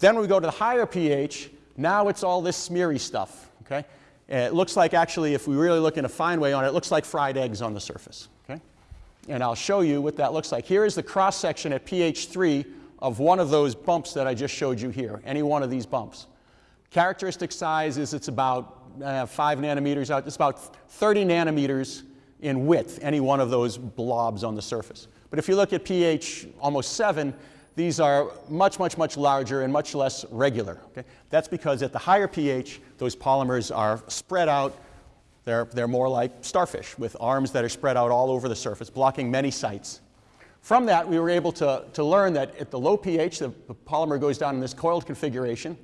Then we go to the higher pH, now it's all this smeary stuff. Okay? it looks like actually, if we really look in a fine way on it, it looks like fried eggs on the surface. Okay? And I'll show you what that looks like. Here is the cross section at pH 3 of one of those bumps that I just showed you here, any one of these bumps. Characteristic size is it's about uh, 5 nanometers out. It's about 30 nanometers in width, any one of those blobs on the surface. But if you look at pH almost 7, these are much, much, much larger and much less regular. Okay? That's because at the higher pH, those polymers are spread out. They're, they're more like starfish with arms that are spread out all over the surface, blocking many sites. From that, we were able to, to learn that at the low pH, the, the polymer goes down in this coiled configuration.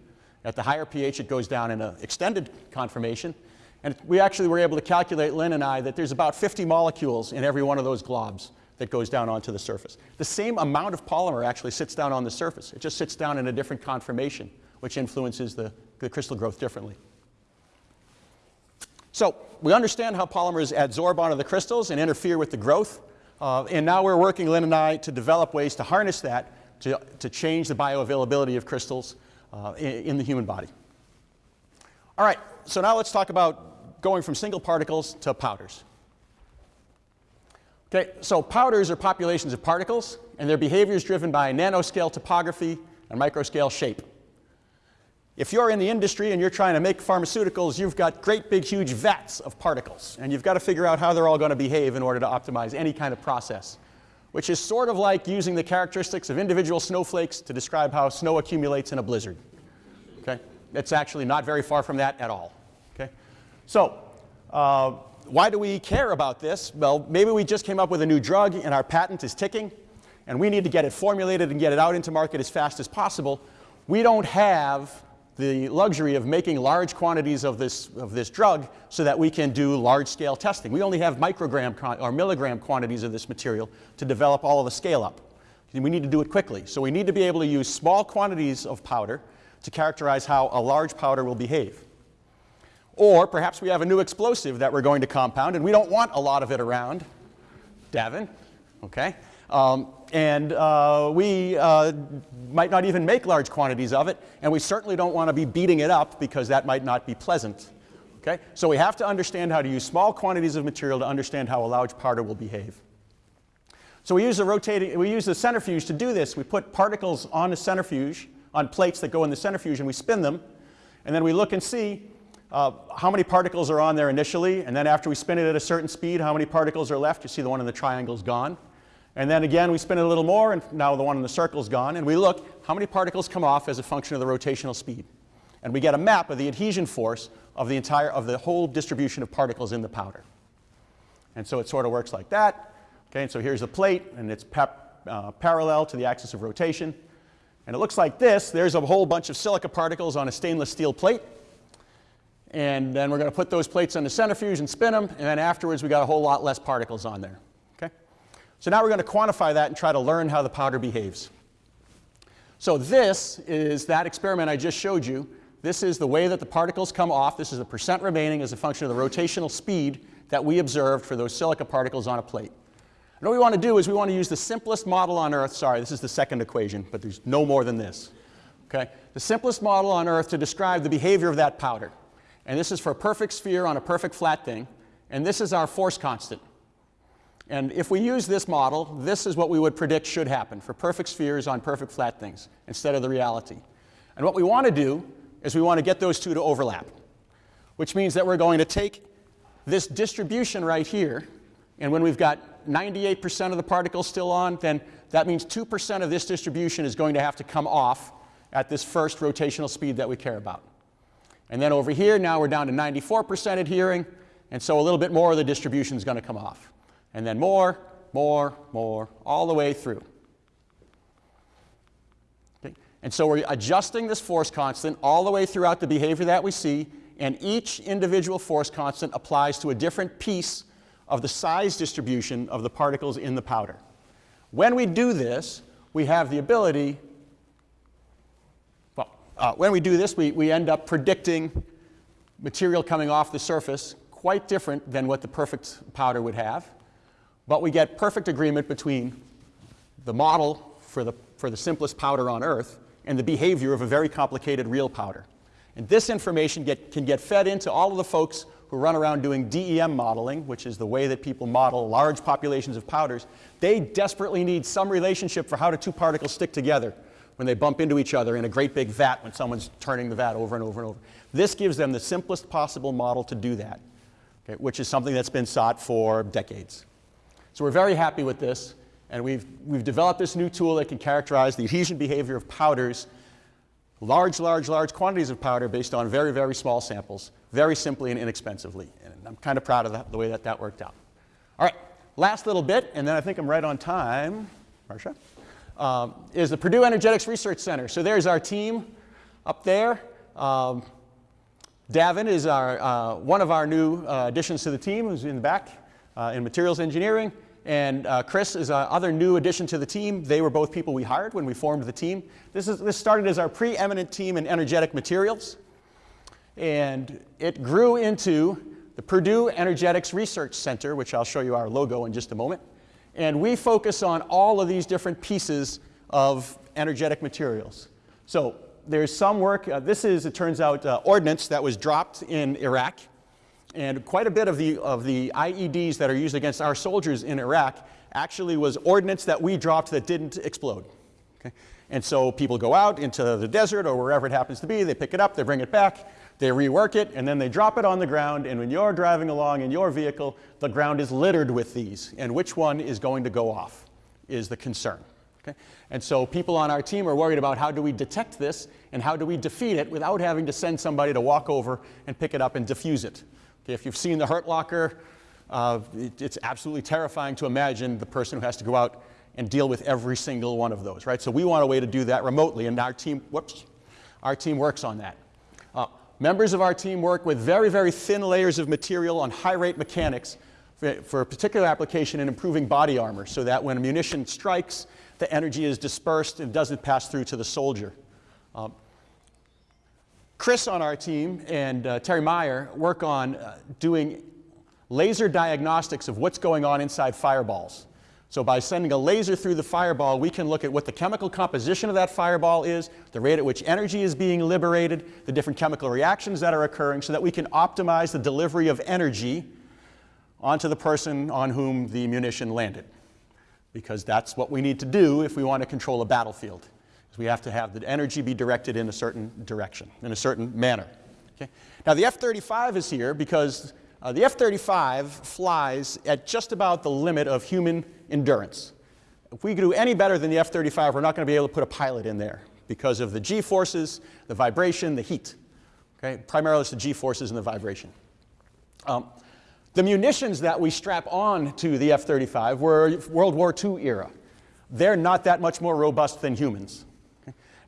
At the higher pH, it goes down in an extended conformation. And we actually were able to calculate, Lynn and I, that there's about 50 molecules in every one of those globs that goes down onto the surface. The same amount of polymer actually sits down on the surface. It just sits down in a different conformation, which influences the, the crystal growth differently. So we understand how polymers adsorb onto the crystals and interfere with the growth. Uh, and now we're working, Lynn and I, to develop ways to harness that to, to change the bioavailability of crystals uh, in, the human body. All right, so now let's talk about going from single particles to powders. Okay, so powders are populations of particles, and their behavior is driven by nanoscale topography and microscale shape. If you're in the industry and you're trying to make pharmaceuticals, you've got great big huge vats of particles, and you've got to figure out how they're all going to behave in order to optimize any kind of process, which is sort of like using the characteristics of individual snowflakes to describe how snow accumulates in a blizzard. Okay? It's actually not very far from that at all. Okay? So, uh, why do we care about this? Well, maybe we just came up with a new drug and our patent is ticking and we need to get it formulated and get it out into market as fast as possible. We don't have the luxury of making large quantities of this, of this drug so that we can do large scale testing. We only have microgram or milligram quantities of this material to develop all of the scale up. We need to do it quickly. So we need to be able to use small quantities of powder to characterize how a large powder will behave. Or perhaps we have a new explosive that we're going to compound and we don't want a lot of it around. Davin, okay? Um, and uh, we uh, might not even make large quantities of it, and we certainly don't want to be beating it up because that might not be pleasant. Okay? So we have to understand how to use small quantities of material to understand how a large powder will behave. So we use a rotating, we use the centrifuge to do this. We put particles on the centrifuge, on plates that go in the centrifuge, and we spin them, and then we look and see uh, how many particles are on there initially, and then after we spin it at a certain speed, how many particles are left. You see the one in the triangle is gone. And then again, we spin it a little more, and now the one in the circle is gone. And we look how many particles come off as a function of the rotational speed. And we get a map of the adhesion force of the entire, of the whole distribution of particles in the powder. And so it sort of works like that. Okay, and so here's the plate, and it's uh, parallel to the axis of rotation. And it looks like this. There's a whole bunch of silica particles on a stainless steel plate. And then we're going to put those plates on the centrifuge and spin them, and then afterwards we got a whole lot less particles on there. So now we're going to quantify that and try to learn how the powder behaves. So this is that experiment I just showed you. This is the way that the particles come off. This is the percent remaining as a function of the rotational speed that we observed for those silica particles on a plate. And what we want to do is we want to use the simplest model on Earth. Sorry, this is the second equation, but there's no more than this. Okay? The simplest model on Earth to describe the behavior of that powder. And this is for a perfect sphere on a perfect flat thing. And this is our force constant. And if we use this model, this is what we would predict should happen for perfect spheres on perfect flat things instead of the reality. And what we want to do is we want to get those two to overlap, which means that we're going to take this distribution right here, and when we've got 98% of the particles still on, then that means 2% of this distribution is going to have to come off at this first rotational speed that we care about. And then over here, now we're down to 94% adhering, and so a little bit more of the distribution is going to come off. And then more, more, more, all the way through. Okay? And so we're adjusting this force constant all the way throughout the behavior that we see, and each individual force constant applies to a different piece of the size distribution of the particles in the powder. When we do this, we have the ability uh, when we do this, we, we end up predicting material coming off the surface quite different than what the perfect powder would have. But we get perfect agreement between the model for the, for the simplest powder on Earth and the behavior of a very complicated real powder. And this information get, can get fed into all of the folks who run around doing DEM modeling, which is the way that people model large populations of powders. They desperately need some relationship for how the two particles stick together when they bump into each other in a great big vat when someone's turning the vat over and over and over. This gives them the simplest possible model to do that, okay, which is something that's been sought for decades. So we're very happy with this, And we've, we've developed this new tool that can characterize the adhesion behavior of powders, large, large, large quantities of powder based on very, very small samples, very simply and inexpensively. And I'm kind of proud of the, the way that that worked out. All right, last little bit, and then I think I'm right on time. Marcia? Um, is the Purdue Energetics Research Center. So there's our team up there. Um, Davin is our, uh, one of our new uh, additions to the team, who's in the back uh, in materials engineering. And uh, Chris is another new addition to the team. They were both people we hired when we formed the team. This, is, this started as our preeminent team in energetic materials. And it grew into the Purdue Energetics Research Center, which I'll show you our logo in just a moment. And we focus on all of these different pieces of energetic materials. So there's some work, uh, this is, it turns out, uh, ordnance that was dropped in Iraq. And quite a bit of the, of the IEDs that are used against our soldiers in Iraq actually was ordnance that we dropped that didn't explode. Okay? And so people go out into the desert or wherever it happens to be, they pick it up, they bring it back, they rework it, and then they drop it on the ground, and when you're driving along in your vehicle, the ground is littered with these, and which one is going to go off is the concern. Okay? And so people on our team are worried about how do we detect this, and how do we defeat it without having to send somebody to walk over and pick it up and defuse it. Okay? If you've seen the Hurt Locker, uh, it, it's absolutely terrifying to imagine the person who has to go out and deal with every single one of those, right? So we want a way to do that remotely, and our team, whoops, our team works on that. Uh, Members of our team work with very, very thin layers of material on high rate mechanics for, for, a particular application in improving body armor so that when a munition strikes, the energy is dispersed and doesn't pass through to the soldier. Um, Chris on our team and uh, Terry Meyer work on uh, doing laser diagnostics of what's going on inside fireballs. So by sending a laser through the fireball, we can look at what the chemical composition of that fireball is, the rate at which energy is being liberated, the different chemical reactions that are occurring, so that we can optimize the delivery of energy onto the person on whom the munition landed. Because that's what we need to do if we want to control a battlefield. We have to have the energy be directed in a certain direction, in a certain manner. Okay? Now the F-35 is here because uh, the F-35 flies at just about the limit of human endurance. If we do any better than the F-35, we're not going to be able to put a pilot in there because of the G-forces, the vibration, the heat. Okay? Primarily it's the G-forces and the vibration. Um, the munitions that we strap on to the F-35 were World War II era. They're not that much more robust than humans.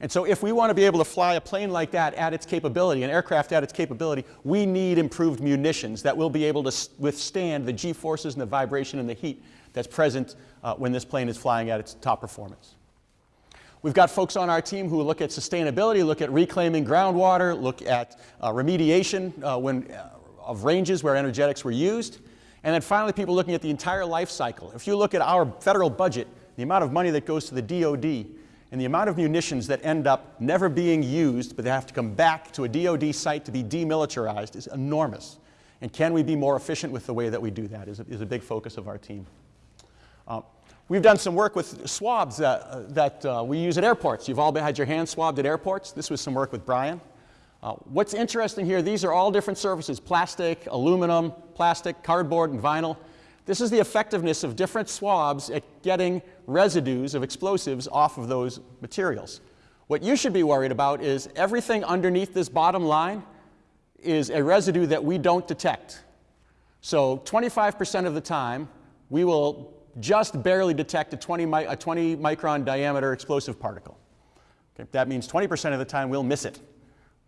And so if we want to be able to fly a plane like that at its capability, an aircraft at its capability, we need improved munitions that will be able to withstand the G-forces and the vibration and the heat that's present uh, when this plane is flying at its top performance. We've got folks on our team who look at sustainability, look at reclaiming groundwater, look at uh, remediation uh, when, uh, of ranges where energetics were used. And then finally, people looking at the entire life cycle. If you look at our federal budget, the amount of money that goes to the DoD, and the amount of munitions that end up never being used, but they have to come back to a DoD site to be demilitarized is enormous. And can we be more efficient with the way that we do that is a, is a big focus of our team. Uh, we've done some work with swabs that, uh, that uh, we use at airports. You've all had your hands swabbed at airports. This was some work with Brian. Uh, what's interesting here, these are all different surfaces, plastic, aluminum, plastic, cardboard, and vinyl. This is the effectiveness of different swabs at getting residues of explosives off of those materials. What you should be worried about is everything underneath this bottom line is a residue that we don't detect. So 25% of the time, we will just barely detect a 20, a 20 micron diameter explosive particle. Okay? That means 20% of the time we'll miss it.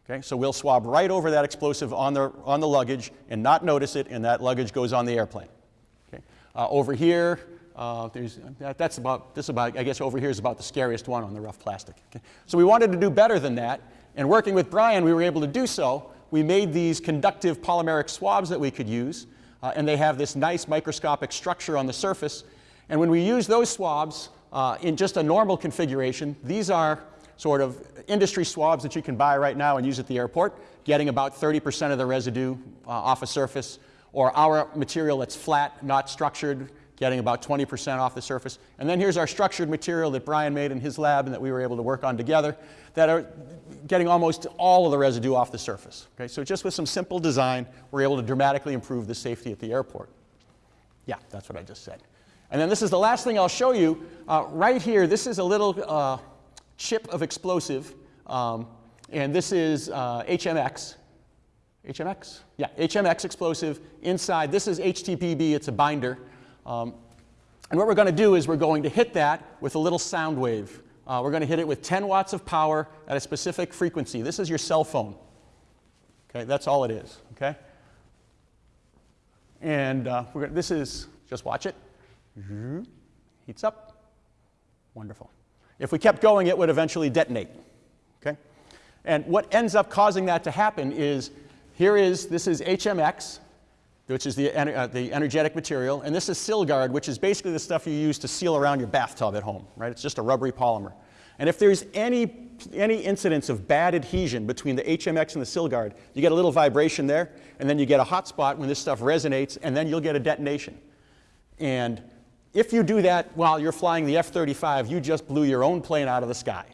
Okay? So we'll swab right over that explosive on the, on the luggage and not notice it, and that luggage goes on the airplane. Okay? Uh, over here, uh, that, that's about, this about, I guess over here is about the scariest one on the rough plastic. Okay? So we wanted to do better than that, and working with Brian, we were able to do so. We made these conductive polymeric swabs that we could use, uh, and they have this nice microscopic structure on the surface. And when we use those swabs uh, in just a normal configuration, these are sort of industry swabs that you can buy right now and use at the airport, getting about 30% of the residue uh, off a surface, or our material that's flat, not structured, getting about 20% off the surface. And then here's our structured material that Brian made in his lab and that we were able to work on together that are getting almost all of the residue off the surface. Okay, so just with some simple design, we're able to dramatically improve the safety at the airport. Yeah, that's what I just said. And then this is the last thing I'll show you. Uh, right here, this is a little uh, chip of explosive, um, and this is uh, HMX. HMX? Yeah, HMX explosive inside. This is HTPB, it's a binder. Um, and what we're going to do is we're going to hit that with a little sound wave. Uh, we're going to hit it with 10 watts of power at a specific frequency. This is your cell phone. Okay, that's all it is. Okay? And uh, gonna, this is, just watch it. Heats up. Wonderful. If we kept going, it would eventually detonate. Okay? And what ends up causing that to happen is here is, this is HMX, which is the, uh, the energetic material, and this is Sylgard, which is basically the stuff you use to seal around your bathtub at home, right? It's just a rubbery polymer. And if there's any, any incidence of bad adhesion between the HMX and the Sylgard, you get a little vibration there, and then you get a hot spot when this stuff resonates, and then you'll get a detonation. And if you do that while you're flying the F-35, you just blew your own plane out of the sky.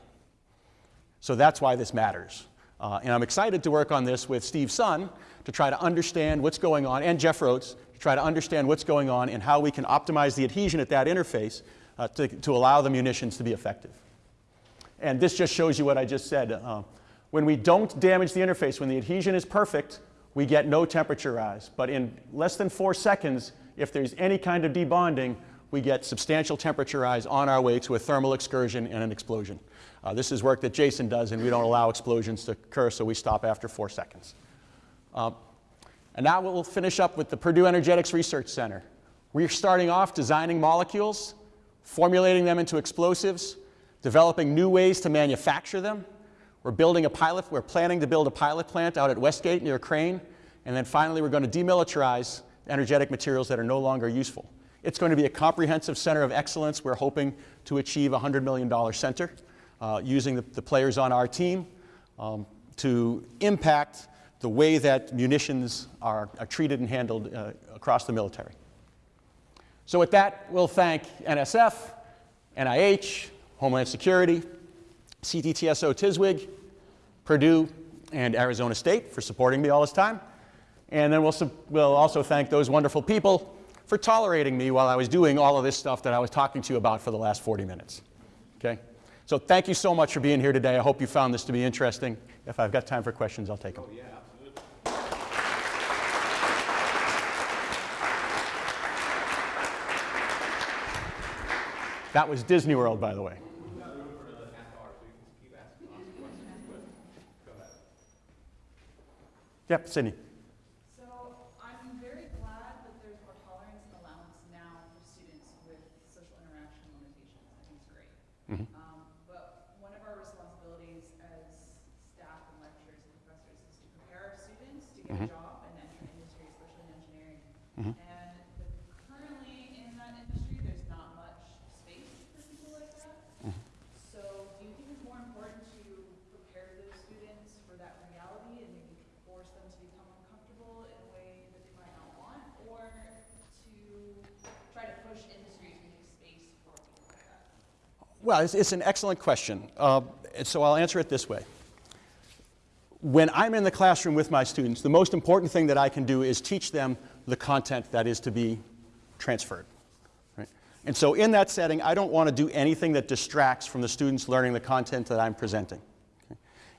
So that's why this matters. Uh, and I'm excited to work on this with Steve Son to try to understand what's going on, and Jeff Rhoads, to try to understand what's going on and how we can optimize the adhesion at that interface uh, to, to allow the munitions to be effective. And this just shows you what I just said. Uh, when we don't damage the interface, when the adhesion is perfect, we get no temperature rise. But in less than four seconds, if there's any kind of debonding, we get substantial temperature rise on our way to a thermal excursion and an explosion. Uh, this is work that Jason does, and we don't allow explosions to occur, so we stop after four seconds. Uh, and now we'll finish up with the Purdue Energetics Research Center. We're starting off designing molecules, formulating them into explosives, developing new ways to manufacture them. We're building a pilot, we're planning to build a pilot plant out at Westgate near Crane. And then finally, we're going to demilitarize energetic materials that are no longer useful. It's going to be a comprehensive center of excellence. We're hoping to achieve a $100 million center uh, using the, the, players on our team um, to impact the way that munitions are, are treated and handled uh, across the military. So with that, we'll thank NSF, NIH, Homeland Security, CTTSO TISWG, Purdue, and Arizona State for supporting me all this time. And then we'll, we'll also thank those wonderful people for tolerating me while I was doing all of this stuff that I was talking to you about for the last 40 minutes. Okay? So thank you so much for being here today. I hope you found this to be interesting. If I've got time for questions, I'll take them. Oh, yeah, That was Disney World, by the way. Yep, Sydney. So I'm very glad that there's more tolerance and allowance now for students with social interaction limitations. I think it's great. Mm -hmm. um, but one of our responsibilities as staff and lecturers and professors is to prepare our students to get mm -hmm. a job and enter industry, especially in engineering. Mm -hmm. And currently in that industry, there's not much space for people like that. Mm-hmm. So do you think it's more important to prepare those students for that reality and maybe force them to become uncomfortable in a way that they might not want, or to try to push industry to make space for people like that? Well, it's, it's an excellent question. Uh, so I'll answer it this way. When I'm in the classroom with my students, the most important thing that I can do is teach them the content that is to be transferred. Right? And so in that setting, I don't want to do anything that distracts from the students learning the content that I'm presenting.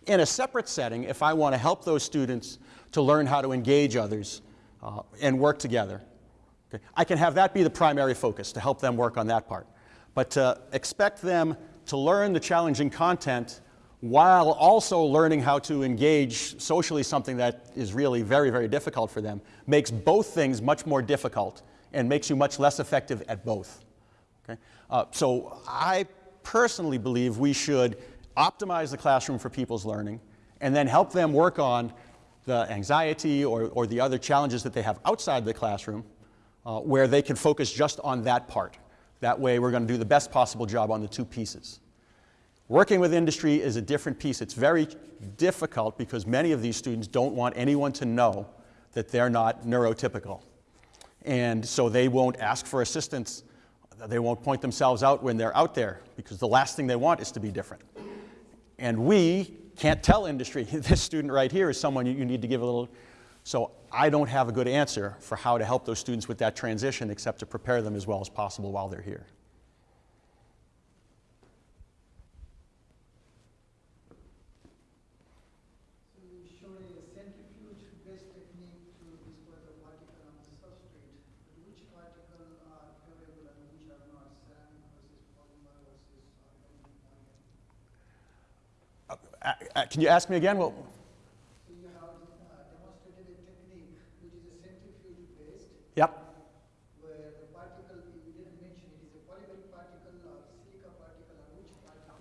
In a separate setting, if I want to help those students to learn how to engage others uh, and work together, okay, I can have that be the primary focus to help them work on that part. But to expect them to learn the challenging content while also learning how to engage socially something that is really very, very difficult for them makes both things much more difficult and makes you much less effective at both. Okay? Uh, so I personally believe we should optimize the classroom for people's learning, and then help them work on the anxiety or, or the other challenges that they have outside the classroom uh, where they can focus just on that part. That way we're going to do the best possible job on the two pieces. Working with industry is a different piece. It's very difficult because many of these students don't want anyone to know that they're not neurotypical. And so they won't ask for assistance. They won't point themselves out when they're out there because the last thing they want is to be different. And we can't tell industry, this student right here is someone you, need to give a little So I don't have a good answer for how to help those students with that transition except to prepare them as well as possible while they're here. Uh, uh, uh, can you showed a centrifuge-based technique yep. where the particle, you didn't mention it, is a polymeric particle or silica particle or which particle?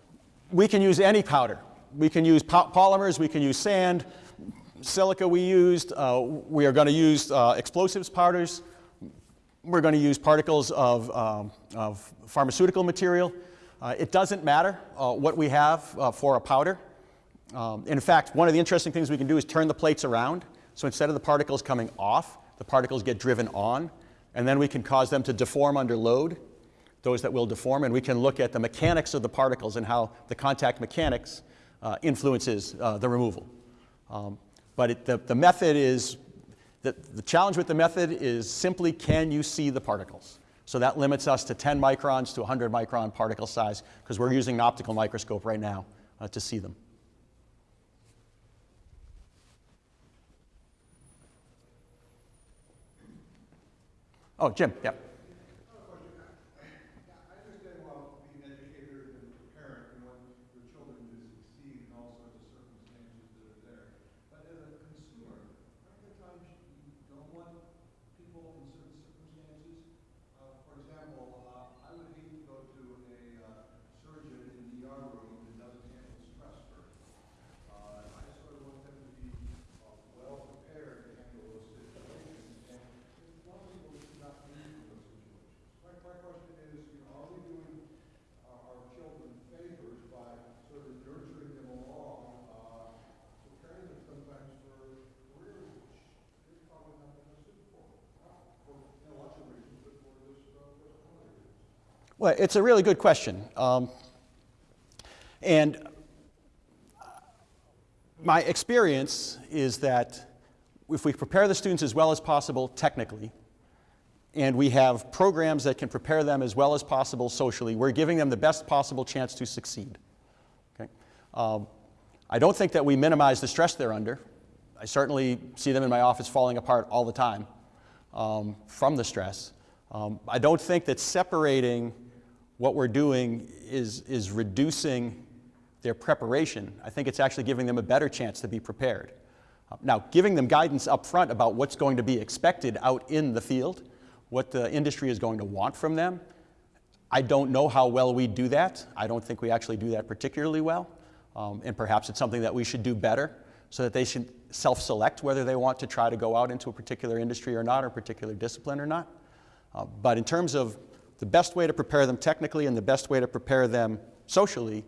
We can use any powder. We can use po- polymers, we can use sand, silica we used. Uh, we are going to use uh, explosives powders. We're going to use particles of, um, of pharmaceutical material. Uh, it doesn't matter uh, what we have uh, for a powder. Um, in fact, one of the interesting things we can do is turn the plates around. So instead of the particles coming off, the particles get driven on, and then we can cause them to deform under load those that will deform, and we can look at the mechanics of the particles and how the contact mechanics uh, influences uh, the removal. Um, but it, the, the method is, the, the challenge with the method is simply can you see the particles? So that limits us to 10 microns to 100 micron particle size because we're using an optical microscope right now uh, to see them. Oh, Jim, yeah. I understand well, being an educator and a parent, you want your children to succeed in all sorts of circumstances that are there. But as a consumer, aren't there times you don't want people in certain circumstances? Uh, for example, uh, I would hate to go to a uh, surgeon in the ER room that doesn't handle stress very well. Uh, I sort of want them to be uh, well prepared to handle those situations. And there's a lot of people that do not need for those situations. My, my question is, you know, are we doing our, our children favors by sort of nurturing them along, uh, preparing them sometimes for careers which they're probably not going to suit for? Not for you know, lots of reasons, but for this, uh, for some other reasons. Well, it's a really good question. Um, and my experience is that if we prepare the students as well as possible technically, and we have programs that can prepare them as well as possible socially, we're giving them the best possible chance to succeed. Okay? Um, I don't think that we minimize the stress they're under. I certainly see them in my office falling apart all the time um, from the stress. Um, I don't think that separating what we're doing is, is reducing their preparation. I think it's actually giving them a better chance to be prepared. Uh, Now, giving them guidance up front about what's going to be expected out in the field, what the industry is going to want from them, I don't know how well we do that. I don't think we actually do that particularly well. Um, and perhaps it's something that we should do better so that they should self select whether they want to try to go out into a particular industry or not, or a particular discipline or not. Uh, but in terms of the best way to prepare them technically and the best way to prepare them socially,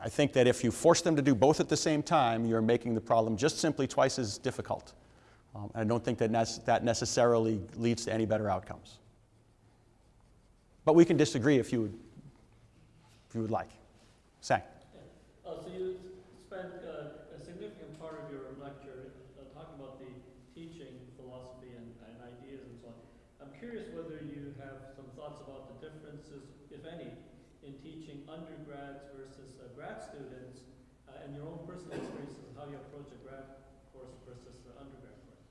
I think that if you force them to do both at the same time, you're making the problem just simply twice as difficult. Um, and I don't think that nec- that necessarily leads to any better outcomes. But we can disagree if you would, if you would like. Sang. Uh, so you spent uh, a significant part of your lecture uh, talking about the teaching philosophy and, and ideas and so on. I'm curious whether you have some thoughts about the differences, if any, in teaching undergrads versus uh, grad students, uh, and your own personal experiences, how you approach a grad course versus the undergrad course.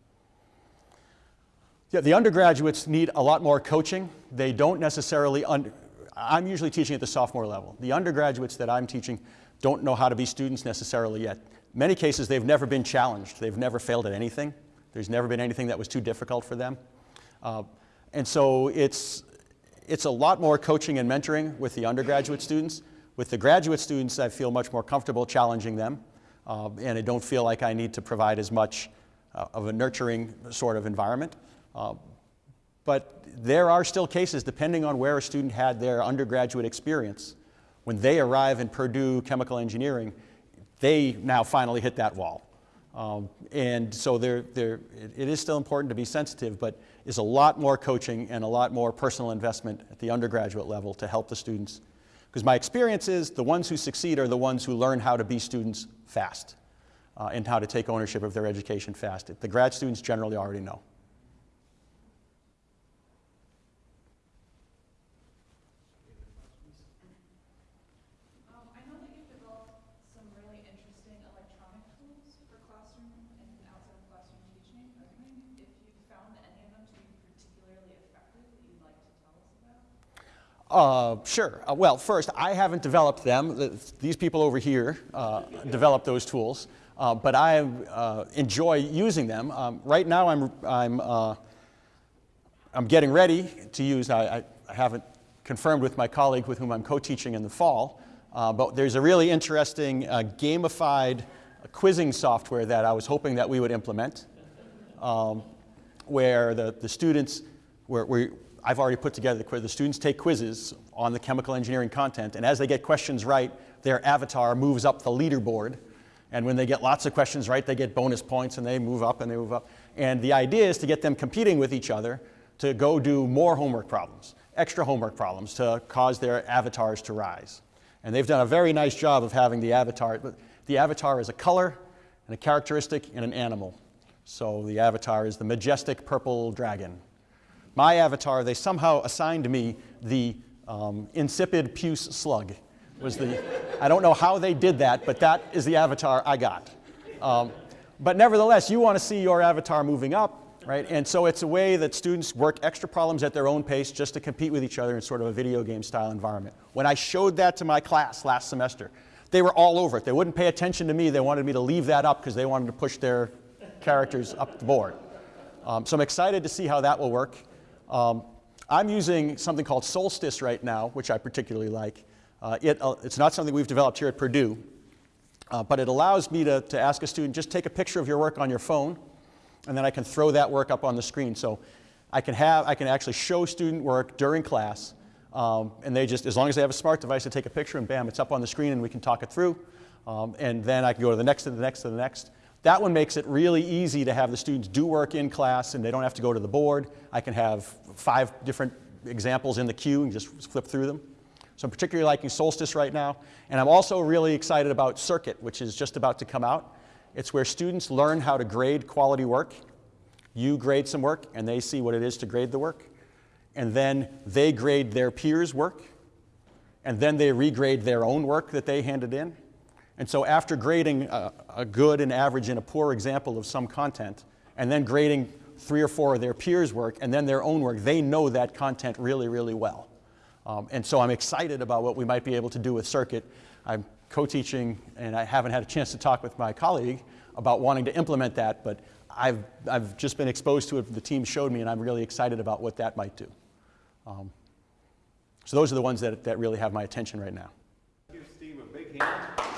Yeah, the undergraduates need a lot more coaching. They don't necessarily, under, I'm usually teaching at the sophomore level. The undergraduates that I'm teaching don't know how to be students necessarily yet. Many cases, they've never been challenged. They've never failed at anything. There's never been anything that was too difficult for them. Uh, and so it's, it's a lot more coaching and mentoring with the undergraduate students. With the graduate students, I feel much more comfortable challenging them, uh, and I don't feel like I need to provide as much uh, of a nurturing sort of environment. Uh, but there are still cases, depending on where a student had their undergraduate experience, when they arrive in Purdue chemical engineering, they now finally hit that wall. Um, and so there, it, it is still important to be sensitive, but is a lot more coaching and a lot more personal investment at the undergraduate level to help the students. Because my experience is the ones who succeed are the ones who learn how to be students fast. uh, and how to take ownership of their education fast. The grad students generally already know. Um, I know that you've developed some really interesting electronic tools for classroom and outside of classroom teaching. I was wondering if you found any of them to be particularly effective that you'd like to tell us about? Uh, sure. Uh, well, first, I haven't developed them. These people over here uh, developed those tools, uh, but I uh, enjoy using them. Um, right now, I'm, I'm, uh, I'm getting ready to use, I, I, haven't confirmed with my colleague with whom I'm co-teaching in the fall, but there's a really interesting gamified quizzing software that I was hoping that we would implement um, where the, the students, where, where I've already put together the quiz, the students take quizzes on the chemical engineering content, and as they get questions right, their avatar moves up the leaderboard. And when they get lots of questions right, they get bonus points and they move up and they move up. And the idea is to get them competing with each other to go do more homework problems, extra homework problems to cause their avatars to rise. And they've done a very nice job of having the avatar. The avatar is a color and a characteristic and an animal. So the avatar is the majestic purple dragon. My avatar, they somehow assigned me the um, insipid puce slug. Was the, I don't know how they did that, but that is the avatar I got. Um, but nevertheless, you want to see your avatar moving up, right? And so it's a way that students work extra problems at their own pace just to compete with each other in sort of a video game style environment. When I showed that to my class last semester, they were all over it. They wouldn't pay attention to me. They wanted me to leave that up because they wanted to push their characters up the board. Um, so I'm excited to see how that will work. Um, I'm using something called Solstice right now, which I particularly like. Uh, it, uh, it's not something we've developed here at Purdue, uh, but it allows me to, to ask a student, just take a picture of your work on your phone, and then I can throw that work up on the screen. So I can, have, I can actually show student work during class, um, and they just, as long as they have a smart device, to take a picture, and bam, it's up on the screen, and we can talk it through. Um, and then I can go to the next, to the next, to the next. That one makes it really easy to have the students do work in class, and they don't have to go to the board. I can have five different examples in the queue and just flip through them. So I'm particularly liking Solstice right now. And I'm also really excited about Circuit, which is just about to come out. It's where students learn how to grade quality work. You grade some work, and they see what it is to grade the work. And then they grade their peers' work. And then they regrade their own work that they handed in. And so after grading a, a good, an average, and a poor example of some content, and then grading three or four of their peers' work, and then their own work, they know that content really, really well. Um, and so I'm excited about what we might be able to do with Circuit. I'm co-teaching, and I haven't had a chance to talk with my colleague about wanting to implement that, but I've, I've just been exposed to it, the team showed me, and I'm really excited about what that might do. Um, so those are the ones that, that really have my attention right now. Give Steve a big hand.